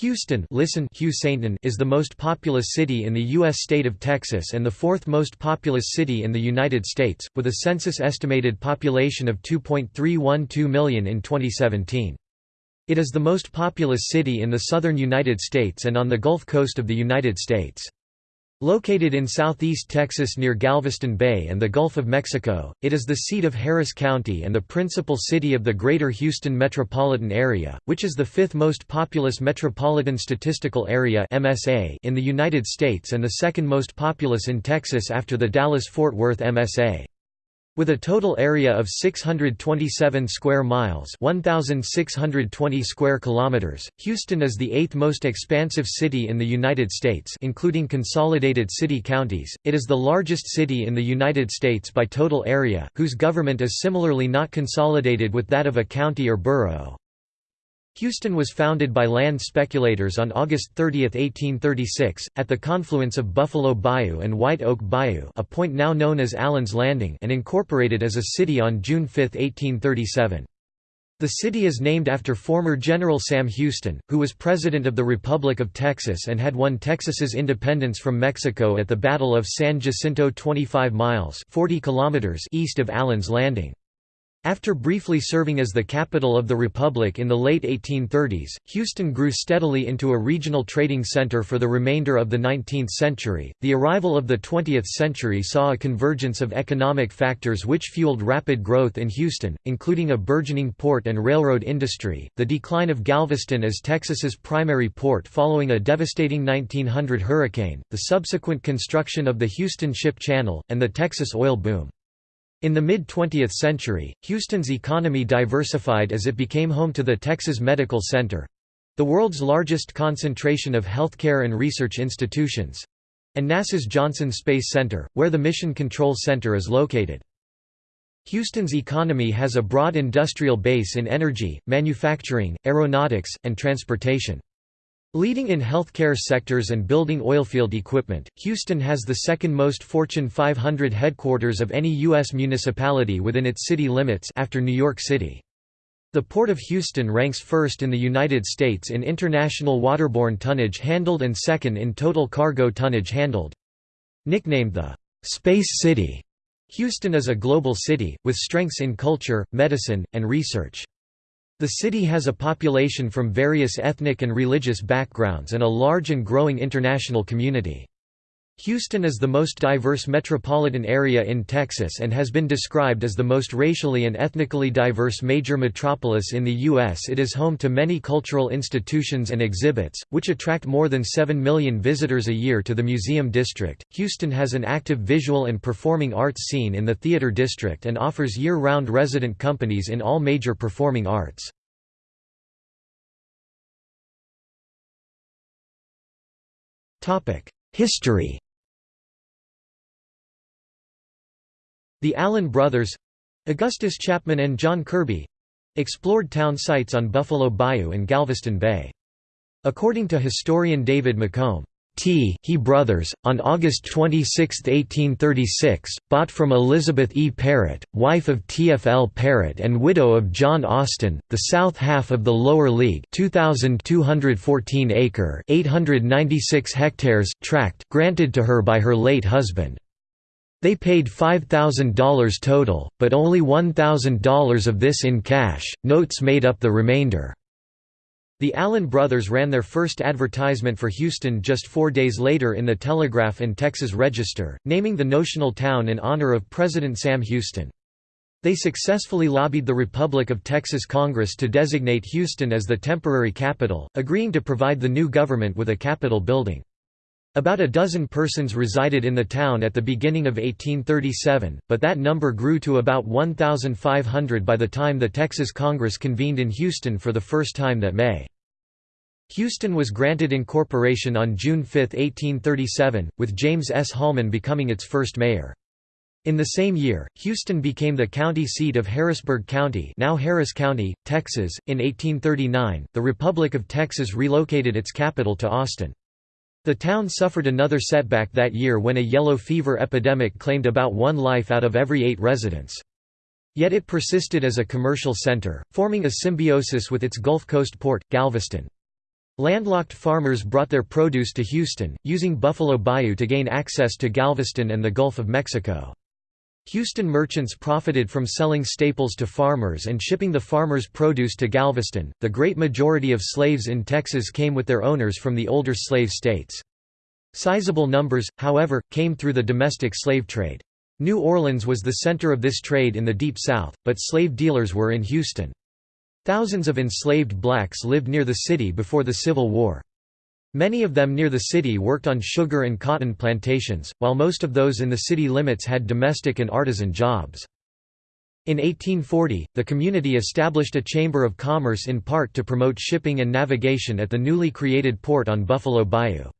Houston listen Houston is the most populous city in the U.S. state of Texas and the fourth most populous city in the United States, with a census-estimated population of 2.312 million in 2017. It is the most populous city in the southern United States and on the Gulf Coast of the United States. Located in southeast Texas near Galveston Bay and the Gulf of Mexico, it is the seat of Harris County and the principal city of the Greater Houston metropolitan area, which is the fifth most populous metropolitan statistical area in the United States and the second most populous in Texas after the Dallas-Fort Worth MSA. With a total area of 627 square miles 1,620 square kilometers, Houston is the eighth most expansive city in the United States including consolidated city-counties, it is the largest city in the United States by total area, whose government is similarly not consolidated with that of a county or borough. Houston was founded by land speculators on August 30, 1836, at the confluence of Buffalo Bayou and White Oak Bayou a point now known as Allen's Landing and incorporated as a city on June 5, 1837. The city is named after former General Sam Houston, who was President of the Republic of Texas and had won Texas's independence from Mexico at the Battle of San Jacinto 25 miles 40 kilometers east of Allen's Landing. After briefly serving as the capital of the Republic in the late 1830s, Houston grew steadily into a regional trading center for the remainder of the 19th century. The arrival of the 20th century saw a convergence of economic factors which fueled rapid growth in Houston, including a burgeoning port and railroad industry, the decline of Galveston as Texas's primary port following a devastating 1900 hurricane, the subsequent construction of the Houston Ship Channel, and the Texas oil boom. In the mid-20th century, Houston's economy diversified as it became home to the Texas Medical Center—the world's largest concentration of healthcare and research institutions—and NASA's Johnson Space Center, where the Mission Control Center is located. Houston's economy has a broad industrial base in energy, manufacturing, aeronautics, and transportation. Leading in healthcare sectors and building oilfield equipment, Houston has the second most Fortune 500 headquarters of any U.S. municipality within its city limits after New York City. The Port of Houston ranks first in the United States in international waterborne tonnage handled and second in total cargo tonnage handled. Nicknamed the «Space City», Houston is a global city, with strengths in culture, medicine, and research. The city has a population from various ethnic and religious backgrounds and a large and growing international community. Houston is the most diverse metropolitan area in Texas and has been described as the most racially and ethnically diverse major metropolis in the U.S. It is home to many cultural institutions and exhibits, which attract more than 7 million visitors a year to the Museum District. Houston has an active visual and performing arts scene in the Theater District and offers year round resident companies in all major performing arts. History The Allen brothers—Augustus Chapman and John Kirby—explored town sites on Buffalo Bayou and Galveston Bay. According to historian David McComb, T. He brothers, on August 26, 1836, bought from Elizabeth E. Parrott, wife of T. F. L. Parrott and widow of John Austin, the south half of the Lower League 2,214 acre 896 hectares tract granted to her by her late husband. They paid $5,000 total, but only $1,000 of this in cash, notes made up the remainder. The Allen brothers ran their first advertisement for Houston just four days later in the Telegraph and Texas Register, naming the notional town in honor of President Sam Houston. They successfully lobbied the Republic of Texas Congress to designate Houston as the temporary capital, agreeing to provide the new government with a capitol building. About a dozen persons resided in the town at the beginning of 1837, but that number grew to about 1,500 by the time the Texas Congress convened in Houston for the first time that May. Houston was granted incorporation on June 5, 1837, with James S. Holman becoming its first mayor. In the same year, Houston became the county seat of Harrisburg County, now Harris County, Texas. In 1839, the Republic of Texas relocated its capital to Austin. The town suffered another setback that year when a yellow fever epidemic claimed about one life out of every eight residents. Yet it persisted as a commercial center, forming a symbiosis with its Gulf Coast port, Galveston. Landlocked farmers brought their produce to Houston, using Buffalo Bayou to gain access to Galveston and the Gulf of Mexico. Houston merchants profited from selling staples to farmers and shipping the farmers' produce to Galveston. The great majority of slaves in Texas came with their owners from the older slave states. Sizable numbers, however, came through the domestic slave trade. New Orleans was the center of this trade in the Deep South, but slave dealers were in Houston. Thousands of enslaved blacks lived near the city before the Civil War. Many of them near the city worked on sugar and cotton plantations, while most of those in the city limits had domestic and artisan jobs. In 1840, the community established a chamber of commerce in part to promote shipping and navigation at the newly created port on Buffalo Bayou.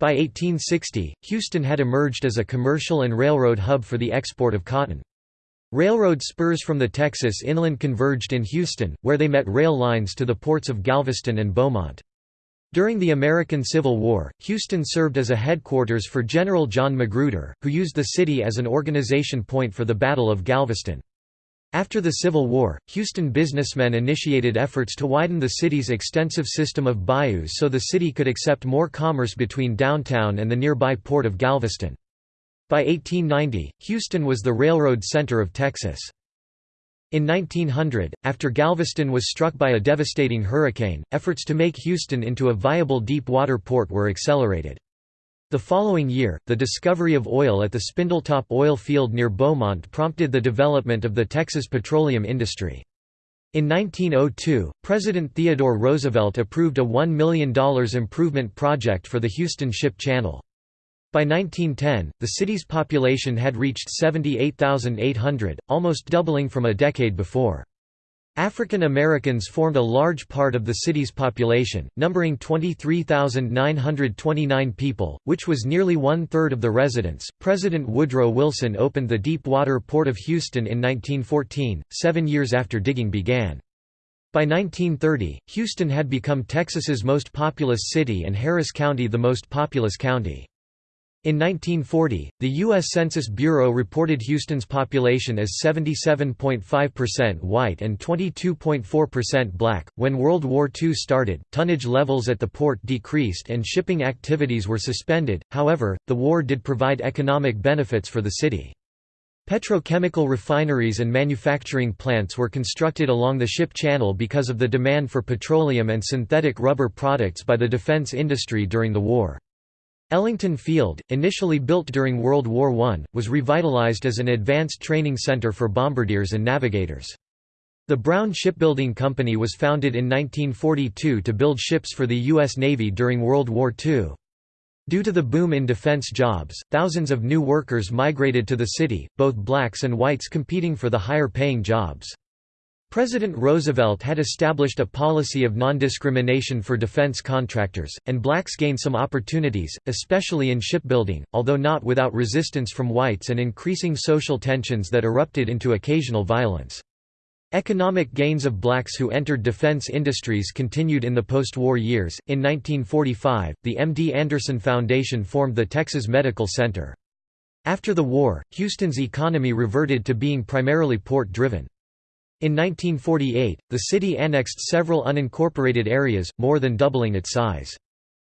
By 1860, Houston had emerged as a commercial and railroad hub for the export of cotton. Railroad spurs from the Texas inland converged in Houston, where they met rail lines to the ports of Galveston and Beaumont. During the American Civil War, Houston served as a headquarters for General John Magruder, who used the city as an organization point for the Battle of Galveston. After the Civil War, Houston businessmen initiated efforts to widen the city's extensive system of bayous so the city could accept more commerce between downtown and the nearby port of Galveston. By 1890, Houston was the railroad center of Texas. In 1900, after Galveston was struck by a devastating hurricane, efforts to make Houston into a viable deep-water port were accelerated. The following year, the discovery of oil at the Spindletop oil field near Beaumont prompted the development of the Texas petroleum industry. In 1902, President Theodore Roosevelt approved a $1 million improvement project for the Houston Ship Channel. By 1910, the city's population had reached 78,800, almost doubling from a decade before. African Americans formed a large part of the city's population, numbering 23,929 people, which was nearly one third of the residents. President Woodrow Wilson opened the Deepwater Port of Houston in 1914, seven years after digging began. By 1930, Houston had become Texas's most populous city and Harris County the most populous county. In 1940, the U.S. Census Bureau reported Houston's population as 77.5% white and 22.4% black. When World War II started, tonnage levels at the port decreased and shipping activities were suspended, however, the war did provide economic benefits for the city. Petrochemical refineries and manufacturing plants were constructed along the ship channel because of the demand for petroleum and synthetic rubber products by the defense industry during the war. Ellington Field, initially built during World War I, was revitalized as an advanced training center for bombardiers and navigators. The Brown Shipbuilding Company was founded in 1942 to build ships for the U.S. Navy during World War II. Due to the boom in defense jobs, thousands of new workers migrated to the city, both blacks and whites competing for the higher-paying jobs. President Roosevelt had established a policy of non-discrimination for defense contractors, and blacks gained some opportunities, especially in shipbuilding, although not without resistance from whites and increasing social tensions that erupted into occasional violence. Economic gains of blacks who entered defense industries continued in the post-war years. In 1945, the M.D. Anderson Foundation formed the Texas Medical Center. After the war, Houston's economy reverted to being primarily port-driven. In 1948, the city annexed several unincorporated areas, more than doubling its size.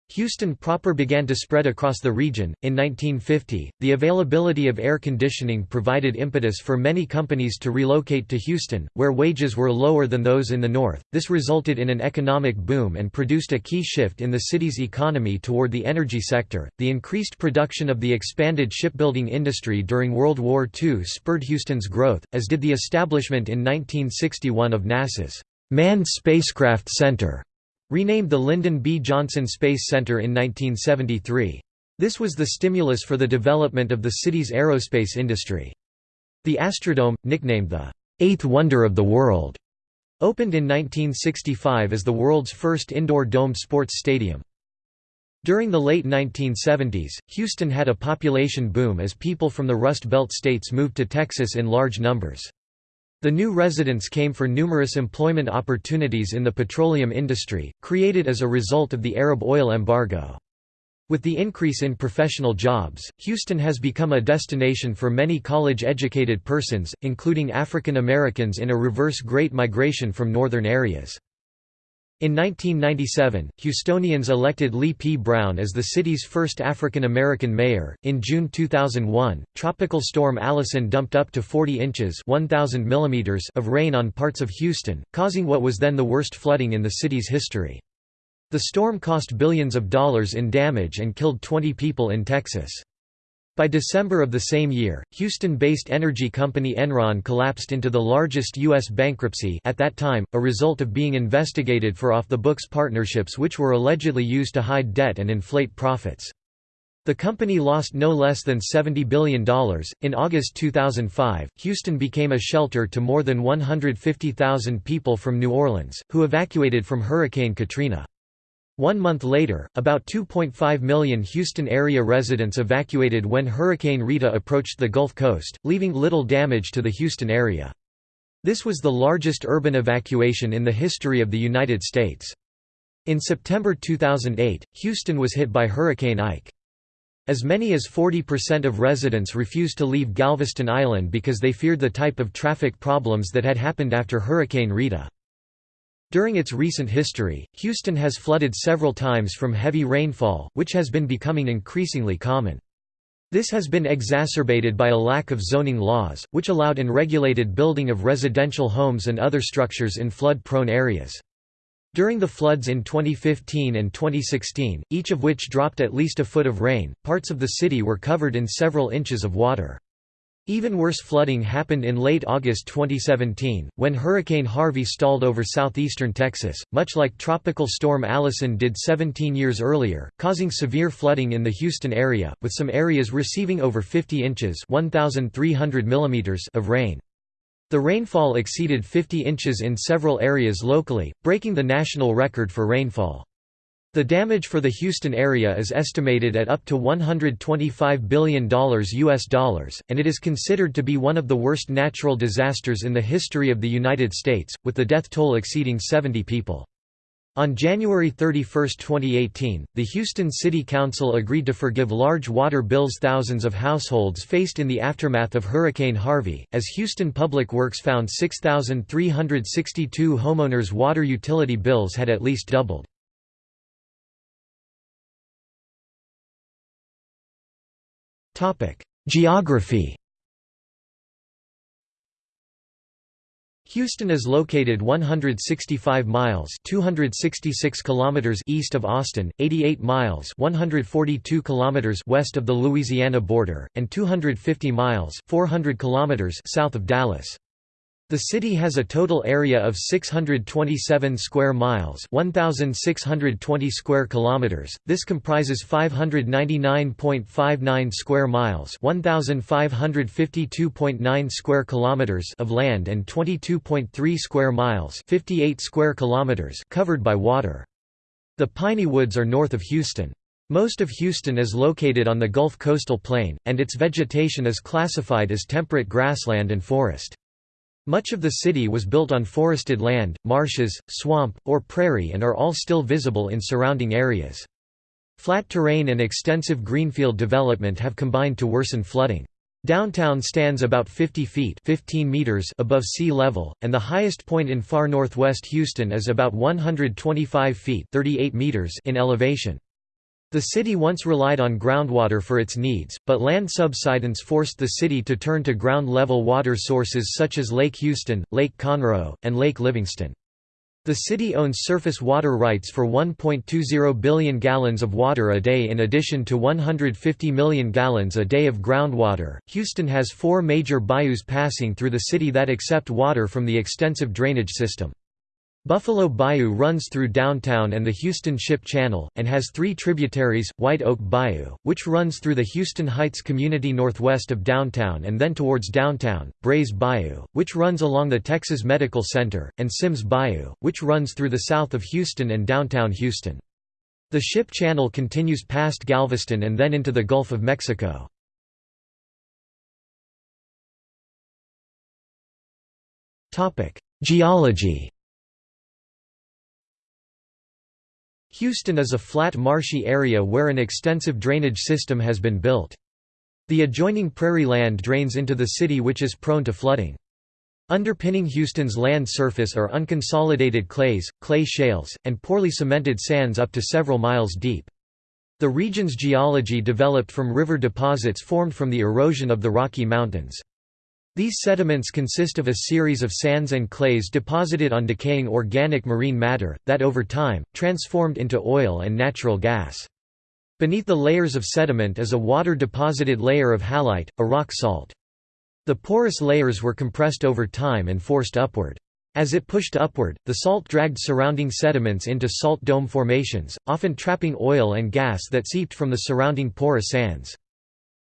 Houston proper began to spread across the region. In 1950, the availability of air conditioning provided impetus for many companies to relocate to Houston, where wages were lower than those in the north. This resulted in an economic boom and produced a key shift in the city's economy toward the energy sector. The increased production of the expanded shipbuilding industry during World War II spurred Houston's growth, as did the establishment in 1961 of NASA's Manned Spacecraft Center Renamed the Lyndon B. Johnson Space Center in 1973. This was the stimulus for the development of the city's aerospace industry. The Astrodome, nicknamed the Eighth Wonder of the World, opened in 1965 as the world's first indoor domed sports stadium. During the late 1970s, Houston had a population boom as people from the Rust Belt states moved to Texas in large numbers. The new residents came for numerous employment opportunities in the petroleum industry, created as a result of the Arab oil embargo. With the increase in professional jobs, Houston has become a destination for many college-educated persons, including African Americans in a reverse Great Migration from northern areas. In 1997, Houstonians elected Lee P. Brown as the city's first African American mayor. In June 2001, Tropical Storm Allison dumped up to 40 inches (1,000 millimeters) of rain on parts of Houston, causing what was then the worst flooding in the city's history. The storm cost billions of dollars in damage and killed 20 people in Texas. By December of the same year, Houston-based energy company Enron collapsed into the largest U.S. bankruptcy at that time, a result of being investigated for off-the-books partnerships which were allegedly used to hide debt and inflate profits. The company lost no less than $70 billion. In August 2005, Houston became a shelter to more than 150,000 people from New Orleans, who evacuated from Hurricane Katrina. One month later, about 2.5 million Houston area residents evacuated when Hurricane Rita approached the Gulf Coast, leaving little damage to the Houston area. This was the largest urban evacuation in the history of the United States. In September 2008, Houston was hit by Hurricane Ike. As many as 40% of residents refused to leave Galveston Island because they feared the type of traffic problems that had happened after Hurricane Rita. During its recent history, Houston has flooded several times from heavy rainfall, which has been becoming increasingly common. This has been exacerbated by a lack of zoning laws, which allowed unregulated building of residential homes and other structures in flood-prone areas. During the floods in 2015 and 2016, each of which dropped at least a foot of rain, parts of the city were covered in several inches of water. Even worse flooding happened in late August 2017, when Hurricane Harvey stalled over southeastern Texas, much like Tropical Storm Allison did 17 years earlier, causing severe flooding in the Houston area, with some areas receiving over 50 inches mm of rain. The rainfall exceeded 50 inches in several areas locally, breaking the national record for rainfall. The damage for the Houston area is estimated at up to $125 billion US dollars, and it is considered to be one of the worst natural disasters in the history of the United States, with the death toll exceeding 70 people. On January 31, 2018, the Houston City Council agreed to forgive large water bills thousands of households faced in the aftermath of Hurricane Harvey, as Houston Public Works found 6,362 homeowners' water utility bills had at least doubled. Geography Houston is located 165 miles 266 kilometers east of Austin, 88 miles 142 kilometers west of the Louisiana border, and 250 miles 400 kilometers south of Dallas. The city has a total area of 627 square miles, 1620 square kilometers. This comprises 599.59 square miles, 1552.9 square kilometers of land and 22.3 square miles, 58 square kilometers covered by water. The Piney Woods are north of Houston. Most of Houston is located on the Gulf coastal plain, and its vegetation is classified as temperate grassland and forest. Much of the city was built on forested land, marshes, swamp, or prairie and are all still visible in surrounding areas. Flat terrain and extensive greenfield development have combined to worsen flooding. Downtown stands about 50 feet 15 meters above sea level, and the highest point in far northwest Houston is about 125 feet 38 meters in elevation. The city once relied on groundwater for its needs, but land subsidence forced the city to turn to ground-level water sources such as Lake Houston, Lake Conroe, and Lake Livingston. The city owns surface water rights for 1.20 billion gallons of water a day in addition to 150 million gallons a day of groundwater. Houston has four major bayous passing through the city that accept water from the extensive drainage system. Buffalo Bayou runs through downtown and the Houston Ship Channel, and has three tributaries, White Oak Bayou, which runs through the Houston Heights community northwest of downtown and then towards downtown, Brays Bayou, which runs along the Texas Medical Center, and Sims Bayou, which runs through the south of Houston and downtown Houston. The Ship Channel continues past Galveston and then into the Gulf of Mexico. Geology Houston is a flat marshy area where an extensive drainage system has been built. The adjoining prairie land drains into the city which is prone to flooding. Underpinning Houston's land surface are unconsolidated clays, clay shales, and poorly cemented sands up to several miles deep. The region's geology developed from river deposits formed from the erosion of the Rocky Mountains. These sediments consist of a series of sands and clays deposited on decaying organic marine matter, that over time, transformed into oil and natural gas. Beneath the layers of sediment is a water-deposited layer of halite, a rock salt. The porous layers were compressed over time and forced upward. As it pushed upward, the salt dragged surrounding sediments into salt dome formations, often trapping oil and gas that seeped from the surrounding porous sands.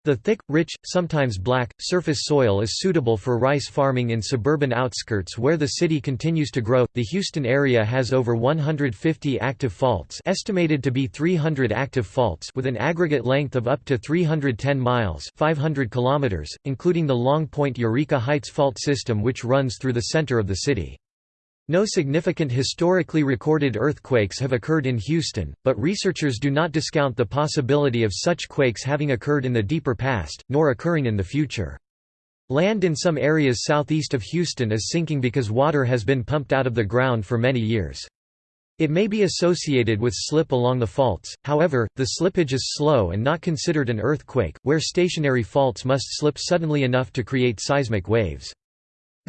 The thick, rich, sometimes black, surface soil is suitable for rice farming in suburban outskirts where the city continues to grow. The Houston area has over 150 active faults, estimated to be 300 active faults with an aggregate length of up to 310 miles, 500 kilometers, including the Long Point Eureka Heights fault system which runs through the center of the city. No significant historically recorded earthquakes have occurred in Houston, but researchers do not discount the possibility of such quakes having occurred in the deeper past, nor occurring in the future. Land in some areas southeast of Houston is sinking because water has been pumped out of the ground for many years. It may be associated with slip along the faults, however, the slippage is slow and not considered an earthquake, where stationary faults must slip suddenly enough to create seismic waves.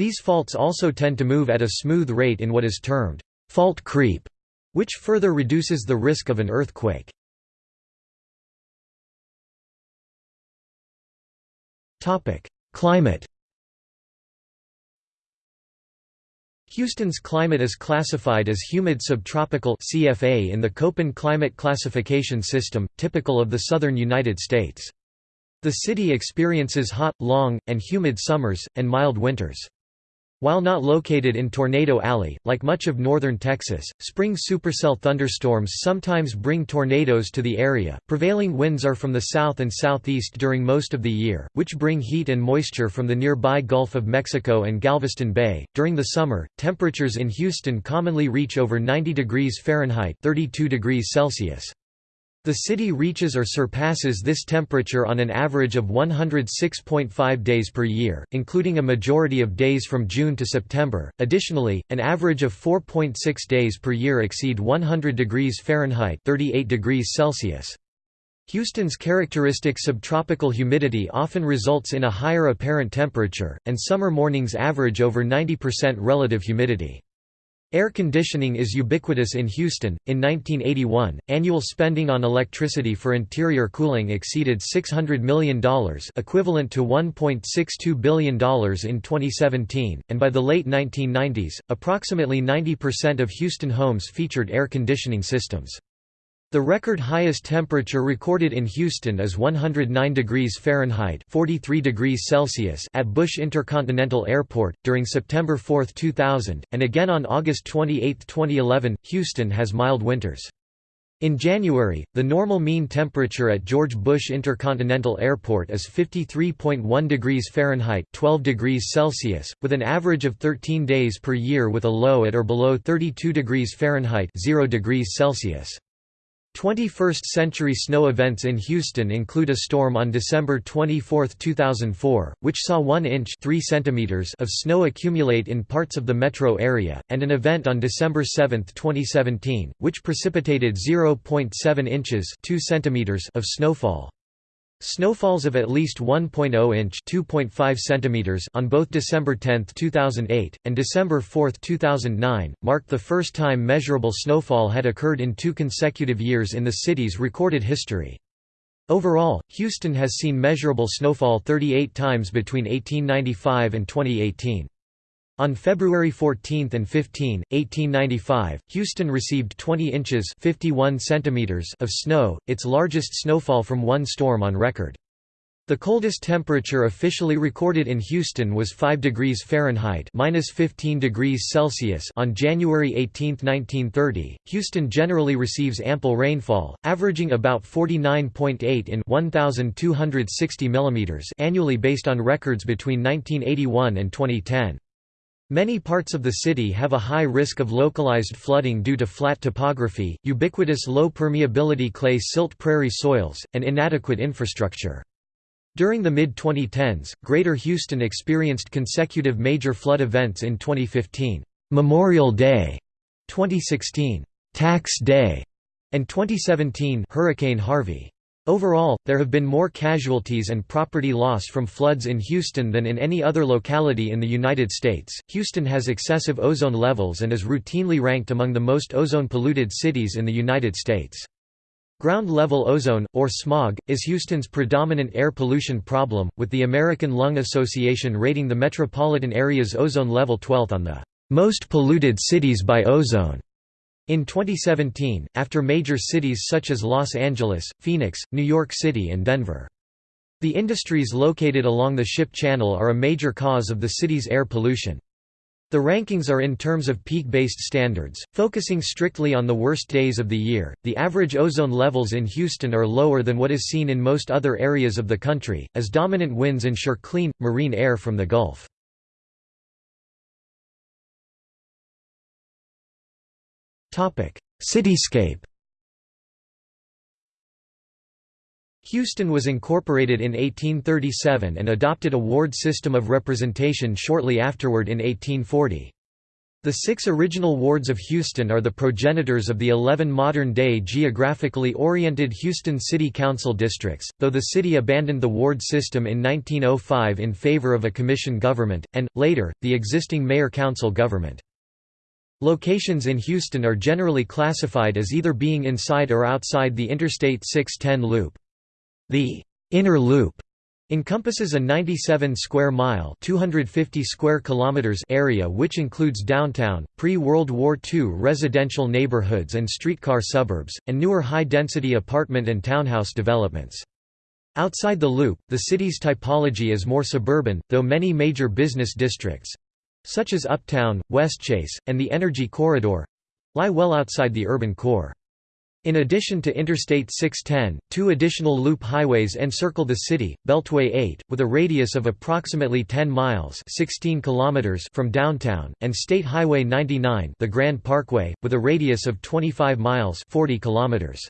These faults also tend to move at a smooth rate in what is termed fault creep, which further reduces the risk of an earthquake. Climate Houston's climate is classified as humid subtropical CFA in the Köppen climate classification system, typical of the southern United States. The city experiences hot, long, and humid summers, and mild winters. While not located in Tornado Alley, like much of northern Texas, spring supercell thunderstorms sometimes bring tornadoes to the area. Prevailing winds are from the south and southeast during most of the year, which bring heat and moisture from the nearby Gulf of Mexico and Galveston Bay. During the summer, temperatures in Houston commonly reach over 90 degrees Fahrenheit (32 degrees Celsius). The city reaches or surpasses this temperature on an average of 106.5 days per year, including a majority of days from June to September. Additionally, an average of 4.6 days per year exceed 100 degrees Fahrenheit (38 degrees Celsius). Houston's characteristic subtropical humidity often results in a higher apparent temperature, and summer mornings average over 90% relative humidity. Air conditioning is ubiquitous in Houston. In 1981, annual spending on electricity for interior cooling exceeded $600 million, equivalent to $1.62 billion in 2017, and by the late 1990s, approximately 90% of Houston homes featured air conditioning systems. The record highest temperature recorded in Houston is 109 degrees Fahrenheit 43 degrees Celsius at Bush Intercontinental Airport, during September 4, 2000, and again on August 28, 2011. Houston has mild winters. In January, the normal mean temperature at George Bush Intercontinental Airport is 53.1 degrees Fahrenheit 12 degrees Celsius, with an average of 13 days per year with a low at or below 32 degrees Fahrenheit 0 degrees Celsius. 21st-century snow events in Houston include a storm on December 24, 2004, which saw 1 inch 3 centimeters of snow accumulate in parts of the metro area, and an event on December 7, 2017, which precipitated 0.7 inches 2 centimeters of snowfall. Snowfalls of at least 1.0 inch (2.5 centimeters) on both December 10, 2008, and December 4, 2009, marked the first time measurable snowfall had occurred in two consecutive years in the city's recorded history. Overall, Houston has seen measurable snowfall 38 times between 1895 and 2018. On February 14 and 15, 1895, Houston received 20 inches 51 centimeters of snow, its largest snowfall from one storm on record. The coldest temperature officially recorded in Houston was 5 degrees Fahrenheit (-15 degrees Celsius) on January 18, 1930. Houston generally receives ample rainfall, averaging about 49.8 in 1260 mm annually based on records between 1981 and 2010. Many parts of the city have a high risk of localized flooding due to flat topography, ubiquitous low permeability clay silt prairie soils, and inadequate infrastructure. During the mid-2010s, Greater Houston experienced consecutive major flood events in 2015, Memorial Day, 2016, Tax Day, and 2017, Hurricane Harvey. Overall, there have been more casualties and property loss from floods in Houston than in any other locality in the United States. Houston has excessive ozone levels and is routinely ranked among the most ozone polluted cities in the United States. Ground-level ozone, or smog, is Houston's predominant air pollution problem, with the American Lung Association rating the metropolitan area's ozone level 12th on the most polluted cities by ozone. In 2017, after major cities such as Los Angeles, Phoenix, New York City and Denver. The industries located along the ship channel are a major cause of the city's air pollution. The rankings are in terms of peak-based standards, focusing strictly on the worst days of the year. The average ozone levels in Houston are lower than what is seen in most other areas of the country, as dominant winds ensure clean, marine air from the Gulf. Cityscape Houston was incorporated in 1837 and adopted a ward system of representation shortly afterward in 1840. The six original wards of Houston are the progenitors of the 11 modern-day geographically oriented Houston City Council districts, though the city abandoned the ward system in 1905 in favor of a commission government, and, later, the existing mayor-council government. Locations in Houston are generally classified as either being inside or outside the Interstate 610 loop. The «inner loop» encompasses a 97 square mile 250 square kilometers area which includes downtown, pre-World War II residential neighborhoods and streetcar suburbs, and newer high-density apartment and townhouse developments. Outside the loop, the city's typology is more suburban, though many major business districts, such as Uptown, Westchase, and the Energy Corridor lie well outside the urban core. In addition to Interstate 610, two additional loop highways encircle the city, Beltway 8, with a radius of approximately 10 miles 16 kilometers from downtown, and State Highway 99 the Grand Parkway, with a radius of 25 miles 40 kilometers.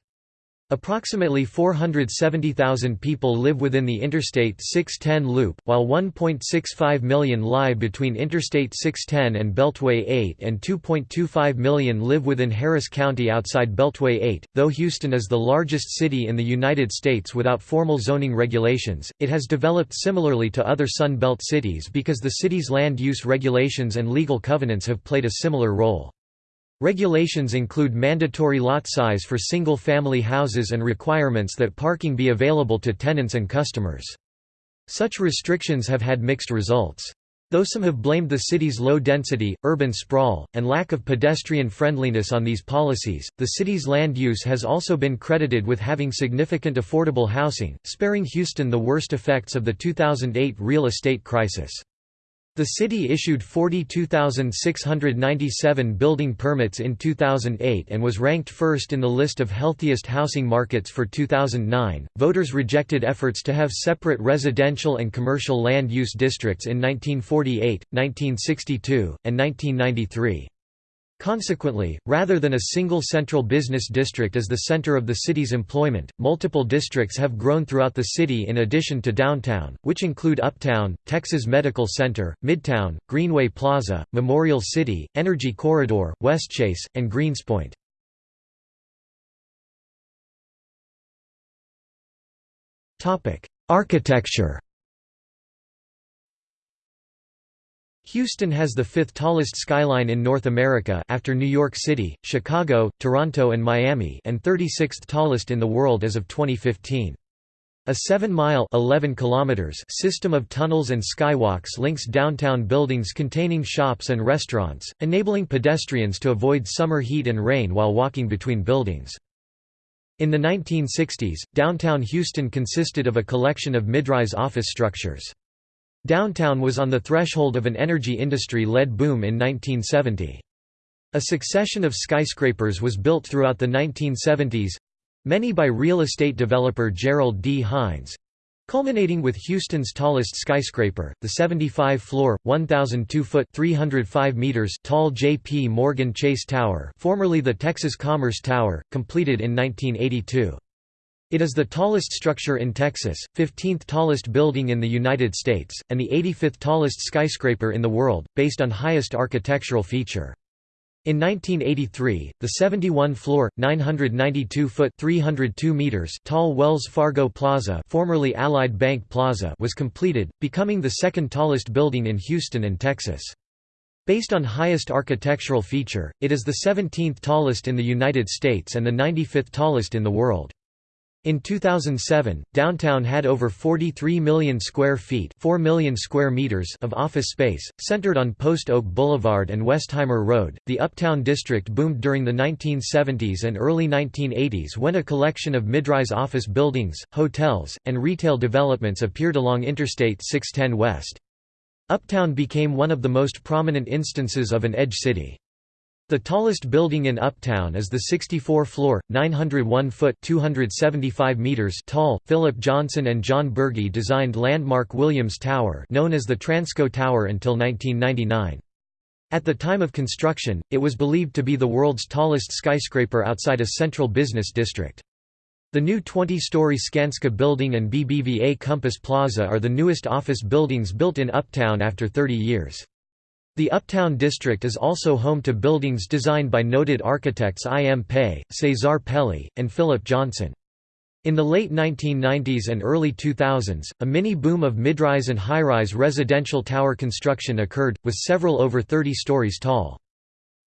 Approximately 470,000 people live within the Interstate 610 loop, while 1.65 million lie between Interstate 610 and Beltway 8 and 2.25 million live within Harris County outside Beltway 8. Though Houston is the largest city in the United States without formal zoning regulations, it has developed similarly to other Sun Belt cities because the city's land use regulations and legal covenants have played a similar role. Regulations include mandatory lot size for single-family houses and requirements that parking be available to tenants and customers. Such restrictions have had mixed results. Though some have blamed the city's low density, urban sprawl, and lack of pedestrian friendliness on these policies, the city's land use has also been credited with having significant affordable housing, sparing Houston the worst effects of the 2008 real estate crisis. The city issued 42,697 building permits in 2008 and was ranked first in the list of healthiest housing markets for 2009. Voters rejected efforts to have separate residential and commercial land use districts in 1948, 1962, and 1993. Consequently, rather than a single central business district as the center of the city's employment, multiple districts have grown throughout the city in addition to downtown, which include Uptown, Texas Medical Center, Midtown, Greenway Plaza, Memorial City, Energy Corridor, Westchase, and Greenspoint. Architecture Houston has the fifth tallest skyline in North America after New York City, Chicago, Toronto and Miami and 36th tallest in the world as of 2015. A 7-mile system of tunnels and skywalks links downtown buildings containing shops and restaurants, enabling pedestrians to avoid summer heat and rain while walking between buildings. In the 1960s, downtown Houston consisted of a collection of mid-rise office structures. Downtown was on the threshold of an energy industry-led boom in 1970. A succession of skyscrapers was built throughout the 1970s—many by real estate developer Gerald D. Hines, culminating with Houston's tallest skyscraper, the 75-floor, 1,002-foot (305 meters) tall J.P. Morgan Chase Tower formerly the Texas Commerce Tower, completed in 1982. It is the tallest structure in Texas, 15th tallest building in the United States, and the 85th tallest skyscraper in the world, based on highest architectural feature. In 1983, the 71-floor, 992-foot (302 meters) tall Wells Fargo Plaza, formerly Allied Bank Plaza, was completed, becoming the second tallest building in Houston and Texas. Based on highest architectural feature, it is the 17th tallest in the United States and the 95th tallest in the world. In 2007, downtown had over 43 million square feet 4 million square meters of office space, centered on Post Oak Boulevard and Westheimer Road. The Uptown district boomed during the 1970s and early 1980s when a collection of mid-rise office buildings, hotels, and retail developments appeared along Interstate 610 West. Uptown became one of the most prominent instances of an edge city. The tallest building in Uptown is the 64-floor, 901-foot (275 meters) tall, Philip Johnson and John Burgee designed landmark Williams Tower known as the Transco Tower until 1999. At the time of construction, it was believed to be the world's tallest skyscraper outside a central business district. The new 20-story Skanska building and BBVA Compass Plaza are the newest office buildings built in Uptown after 30 years. The Uptown District is also home to buildings designed by noted architects I. M. Pei, Cesar Pelli, and Philip Johnson. In the late 1990s and early 2000s, a mini-boom of midrise and high-rise residential tower construction occurred, with several over 30 stories tall.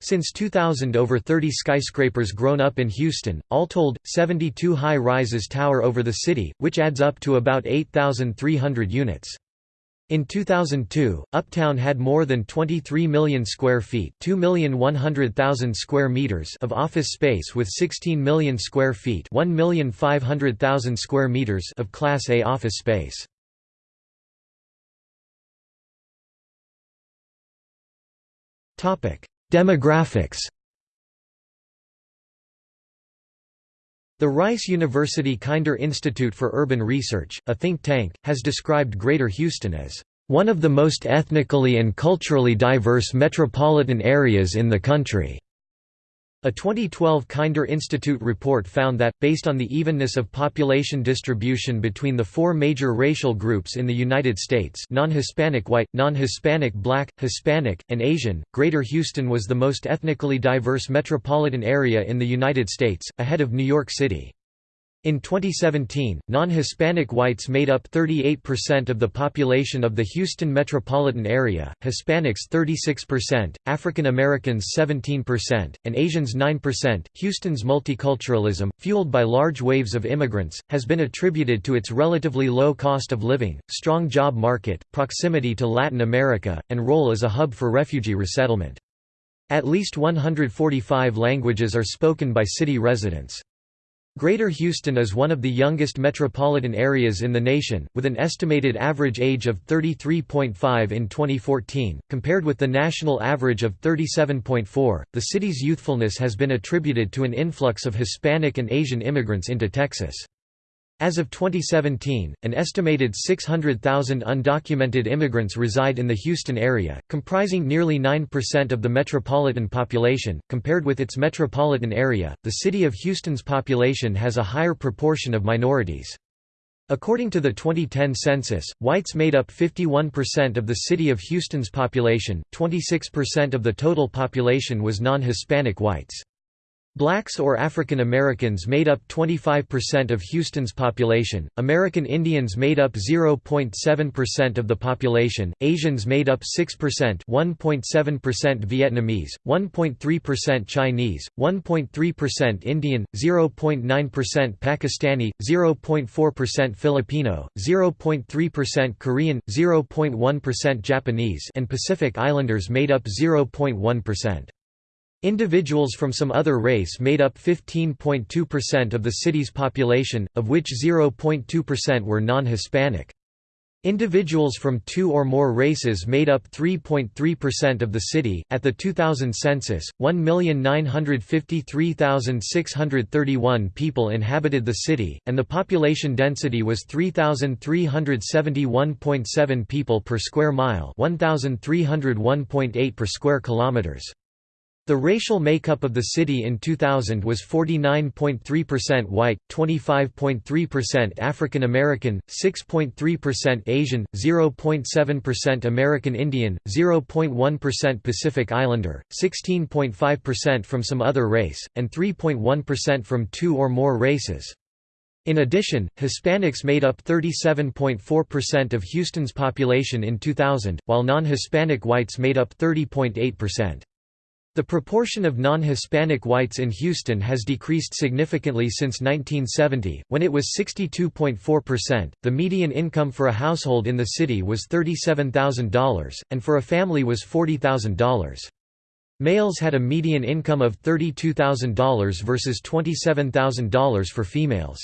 Since 2000 over 30 skyscrapers grown up in Houston, all told, 72 high-rises tower over the city, which adds up to about 8,300 units. In 2002, Uptown had more than 23 million square feet, 2,100,000 square meters of office space with 16 million square feet, 1,500,000 square meters of class A office space. Demographics The Rice University Kinder Institute for Urban Research, a think tank, has described Greater Houston as one of the most ethnically and culturally diverse metropolitan areas in the country. A 2012 Kinder Institute report found that, based on the evenness of population distribution between the four major racial groups in the United States non-Hispanic white, non-Hispanic black, Hispanic, and Asian, Greater Houston was the most ethnically diverse metropolitan area in the United States, ahead of New York City. In 2017, non-Hispanic whites made up 38% of the population of the Houston metropolitan area, Hispanics 36%, African Americans 17%, and Asians 9%. Houston's multiculturalism, fueled by large waves of immigrants, has been attributed to its relatively low cost of living, strong job market, proximity to Latin America, and role as a hub for refugee resettlement. At least 145 languages are spoken by city residents. Greater Houston is one of the youngest metropolitan areas in the nation, with an estimated average age of 33.5 in 2014, compared with the national average of 37.4. The city's youthfulness has been attributed to an influx of Hispanic and Asian immigrants into Texas. As of 2017, an estimated 600,000 undocumented immigrants reside in the Houston area, comprising nearly 9% of the metropolitan population. Compared with its metropolitan area, the city of Houston's population has a higher proportion of minorities. According to the 2010 census, whites made up 51% of the city of Houston's population, 26% of the total population was non-Hispanic whites. Blacks or African Americans made up 25% of Houston's population, American Indians made up 0.7% of the population, Asians made up 6% 1.7% Vietnamese, 1.3% Chinese, 1.3% Indian, 0.9% Pakistani, 0.4% Filipino, 0.3% Korean, 0.1% Japanese and Pacific Islanders made up 0.1%. Individuals from some other race made up 15.2% of the city's population, of which 0.2% were non-Hispanic. Individuals from two or more races made up 3.3% of the city. At the 2000 census, 1,953,631 people inhabited the city, and the population density was 3,371.7 people per square mile, 1,301.8 per square kilometers. The racial makeup of the city in 2000 was 49.3% white, 25.3% African American, 6.3% Asian, 0.7% American Indian, 0.1% Pacific Islander, 16.5% from some other race, and 3.1% from two or more races. In addition, Hispanics made up 37.4% of Houston's population in 2000, while non-Hispanic whites made up 30.8%. The proportion of non-Hispanic whites in Houston has decreased significantly since 1970, when it was 62.4%. The median income for a household in the city was $37,000, and for a family was $40,000. Males had a median income of $32,000 versus $27,000 for females.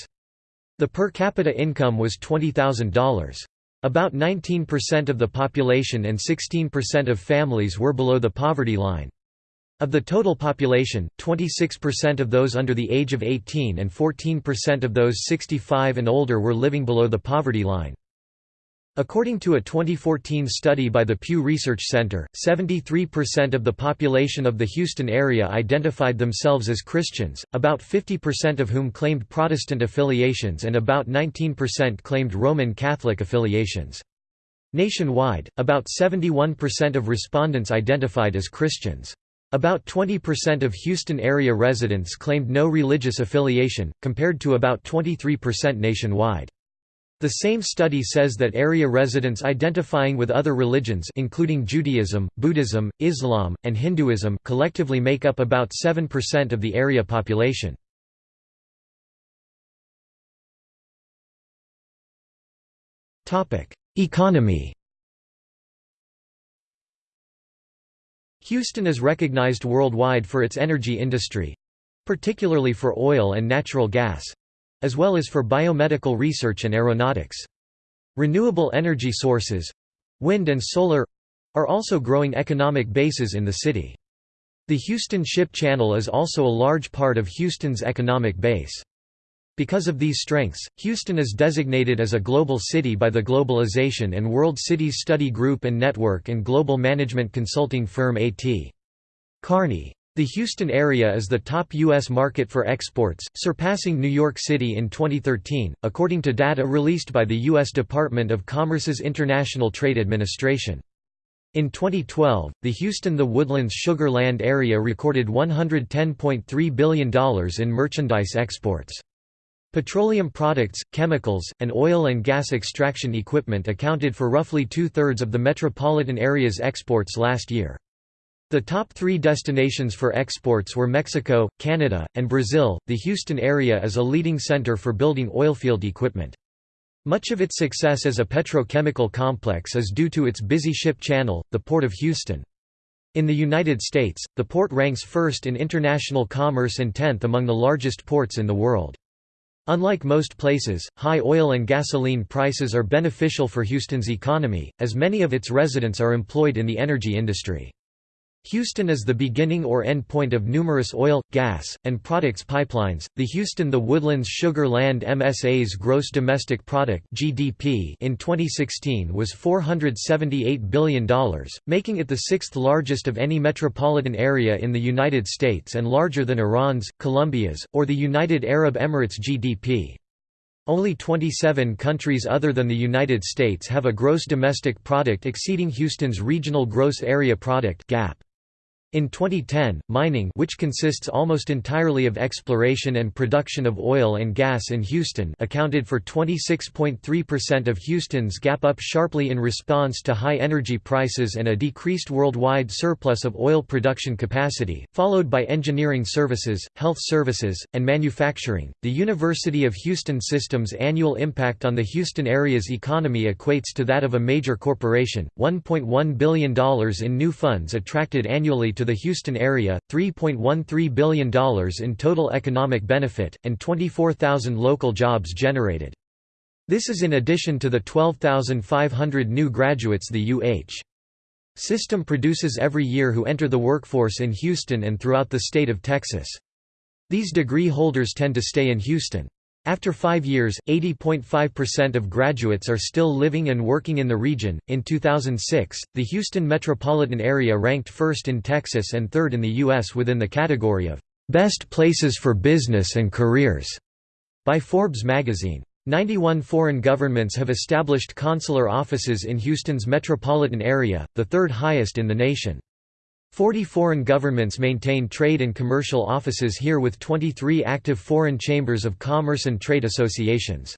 The per capita income was $20,000. About 19% of the population and 16% of families were below the poverty line. Of the total population, 26% of those under the age of 18 and 14% of those 65 and older were living below the poverty line. According to a 2014 study by the Pew Research Center, 73% of the population of the Houston area identified themselves as Christians, about 50% of whom claimed Protestant affiliations and about 19% claimed Roman Catholic affiliations. Nationwide, about 71% of respondents identified as Christians. About 20% of Houston area residents claimed no religious affiliation, compared to about 23% nationwide. The same study says that area residents identifying with other religions including Judaism, Buddhism, Islam, and Hinduism collectively make up about 7% of the area population. Economy Houston is recognized worldwide for its energy industry—particularly for oil and natural gas—as well as for biomedical research and aeronautics. Renewable energy sources—wind and solar—are also growing economic bases in the city. The Houston Ship Channel is also a large part of Houston's economic base. Because of these strengths, Houston is designated as a global city by the Globalization and World Cities Study Group and Network and global management consulting firm A.T. Kearney. The Houston area is the top U.S. market for exports, surpassing New York City in 2013, according to data released by the U.S. Department of Commerce's International Trade Administration. In 2012, the Houston-The Woodlands Sugar Land area recorded $110.3 billion in merchandise exports. Petroleum products, chemicals, and oil and gas extraction equipment accounted for roughly two-thirds of the metropolitan area's exports last year. The top three destinations for exports were Mexico, Canada, and Brazil. The Houston area is a leading center for building oilfield equipment. Much of its success as a petrochemical complex is due to its busy ship channel, the Port of Houston. In the United States, the port ranks first in international commerce and tenth among the largest ports in the world. Unlike most places, high oil and gasoline prices are beneficial for Houston's economy, as many of its residents are employed in the energy industry. Houston is the beginning or end point of numerous oil, gas, and products pipelines. The Houston The Woodlands Sugar Land MSA's gross domestic product (GDP) in 2016 was $478 billion, making it the sixth largest of any metropolitan area in the United States and larger than Iran's, Colombia's, or the United Arab Emirates GDP. Only 27 countries other than the United States have a gross domestic product exceeding Houston's regional gross area product (GAP). In 2010, mining which consists almost entirely of exploration and production of oil and gas in Houston accounted for 26.3% of Houston's GAP up sharply in response to high energy prices and a decreased worldwide surplus of oil production capacity, followed by engineering services, health services, and manufacturing. The University of Houston System's annual impact on the Houston area's economy equates to that of a major corporation. $1.1 billion in new funds attracted annually to the Houston area, $3.13 billion in total economic benefit, and 24,000 local jobs generated. This is in addition to the 12,500 new graduates the UH system produces every year who enter the workforce in Houston and throughout the state of Texas. These degree holders tend to stay in Houston. After five years, 80.5% of graduates are still living and working in the region. In 2006, the Houston metropolitan area ranked first in Texas and third in the U.S. within the category of Best Places for Business and Careers by Forbes magazine. 91 foreign governments have established consular offices in Houston's metropolitan area, the third highest in the nation. Forty foreign governments maintain trade and commercial offices here with 23 active foreign chambers of commerce and trade associations.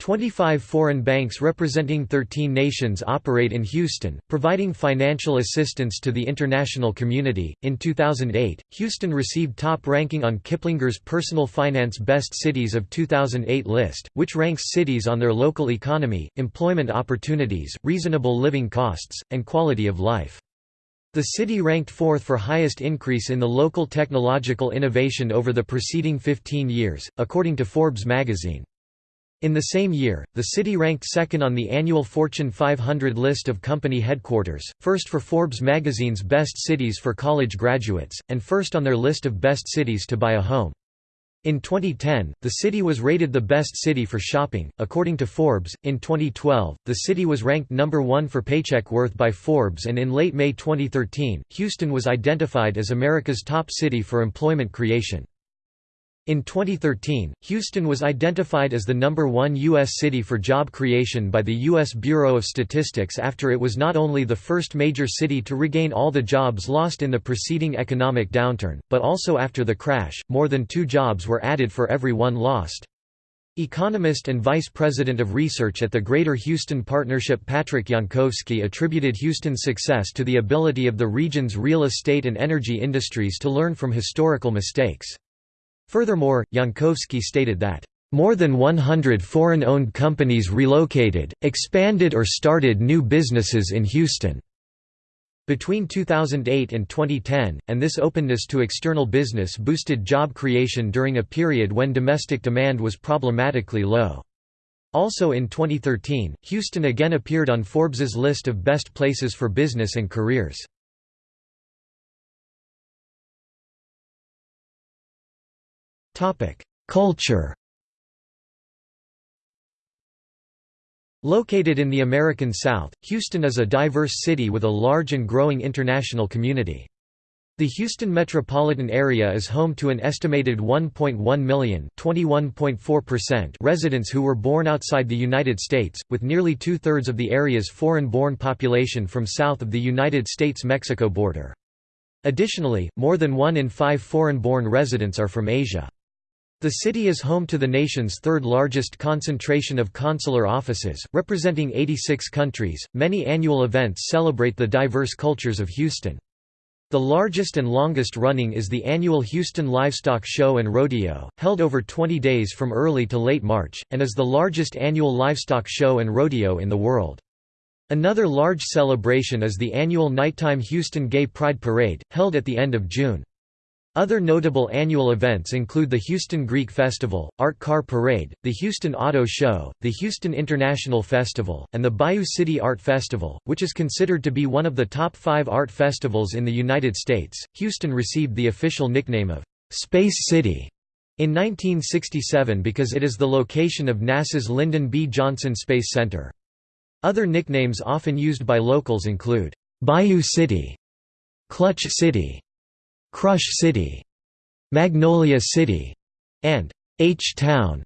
25 foreign banks representing 13 nations operate in Houston, providing financial assistance to the international community. In 2008, Houston received top ranking on Kiplinger's Personal Finance Best Cities of 2008 list, which ranks cities on their local economy, employment opportunities, reasonable living costs, and quality of life. The city ranked fourth for highest increase in the local technological innovation over the preceding 15 years, according to Forbes magazine. In the same year, the city ranked second on the annual Fortune 500 list of company headquarters, first for Forbes magazine's Best Cities for College Graduates, and first on their list of best cities to buy a home. In 2010, the city was rated the best city for shopping, according to Forbes. In 2012, the city was ranked number one for paycheck worth by Forbes, and in late May 2013, Houston was identified as America's top city for employment creation. In 2013, Houston was identified as the number one U.S. city for job creation by the U.S. Bureau of Statistics after it was not only the first major city to regain all the jobs lost in the preceding economic downturn, but also after the crash, more than two jobs were added for every one lost. Economist and Vice President of Research at the Greater Houston Partnership Patrick Jankowski attributed Houston's success to the ability of the region's real estate and energy industries to learn from historical mistakes. Furthermore, Jankowski stated that, "...more than 100 foreign-owned companies relocated, expanded or started new businesses in Houston." Between 2008 and 2010, and this openness to external business boosted job creation during a period when domestic demand was problematically low. Also in 2013, Houston again appeared on Forbes's list of best places for business and careers. Culture Located in the American South, Houston is a diverse city with a large and growing international community. The Houston metropolitan area is home to an estimated 1.1 million residents who were born outside the United States, with nearly two-thirds of the area's foreign-born population from south of the United States-Mexico border. Additionally, more than one in five foreign-born residents are from Asia. The city is home to the nation's third largest concentration of consular offices, representing 86 countries. Many annual events celebrate the diverse cultures of Houston. The largest and longest running is the annual Houston Livestock Show and Rodeo, held over 20 days from early to late March, and is the largest annual livestock show and rodeo in the world. Another large celebration is the annual nighttime Houston Gay Pride Parade, held at the end of June. Other notable annual events include the Houston Greek Festival, Art Car Parade, the Houston Auto Show, the Houston International Festival, and the Bayou City Art Festival, which is considered to be one of the top five art festivals in the United States. Houston received the official nickname of Space City in 1967 because it is the location of NASA's Lyndon B. Johnson Space Center. Other nicknames often used by locals include Bayou City, Clutch City, Crush City, Magnolia City, and H-Town.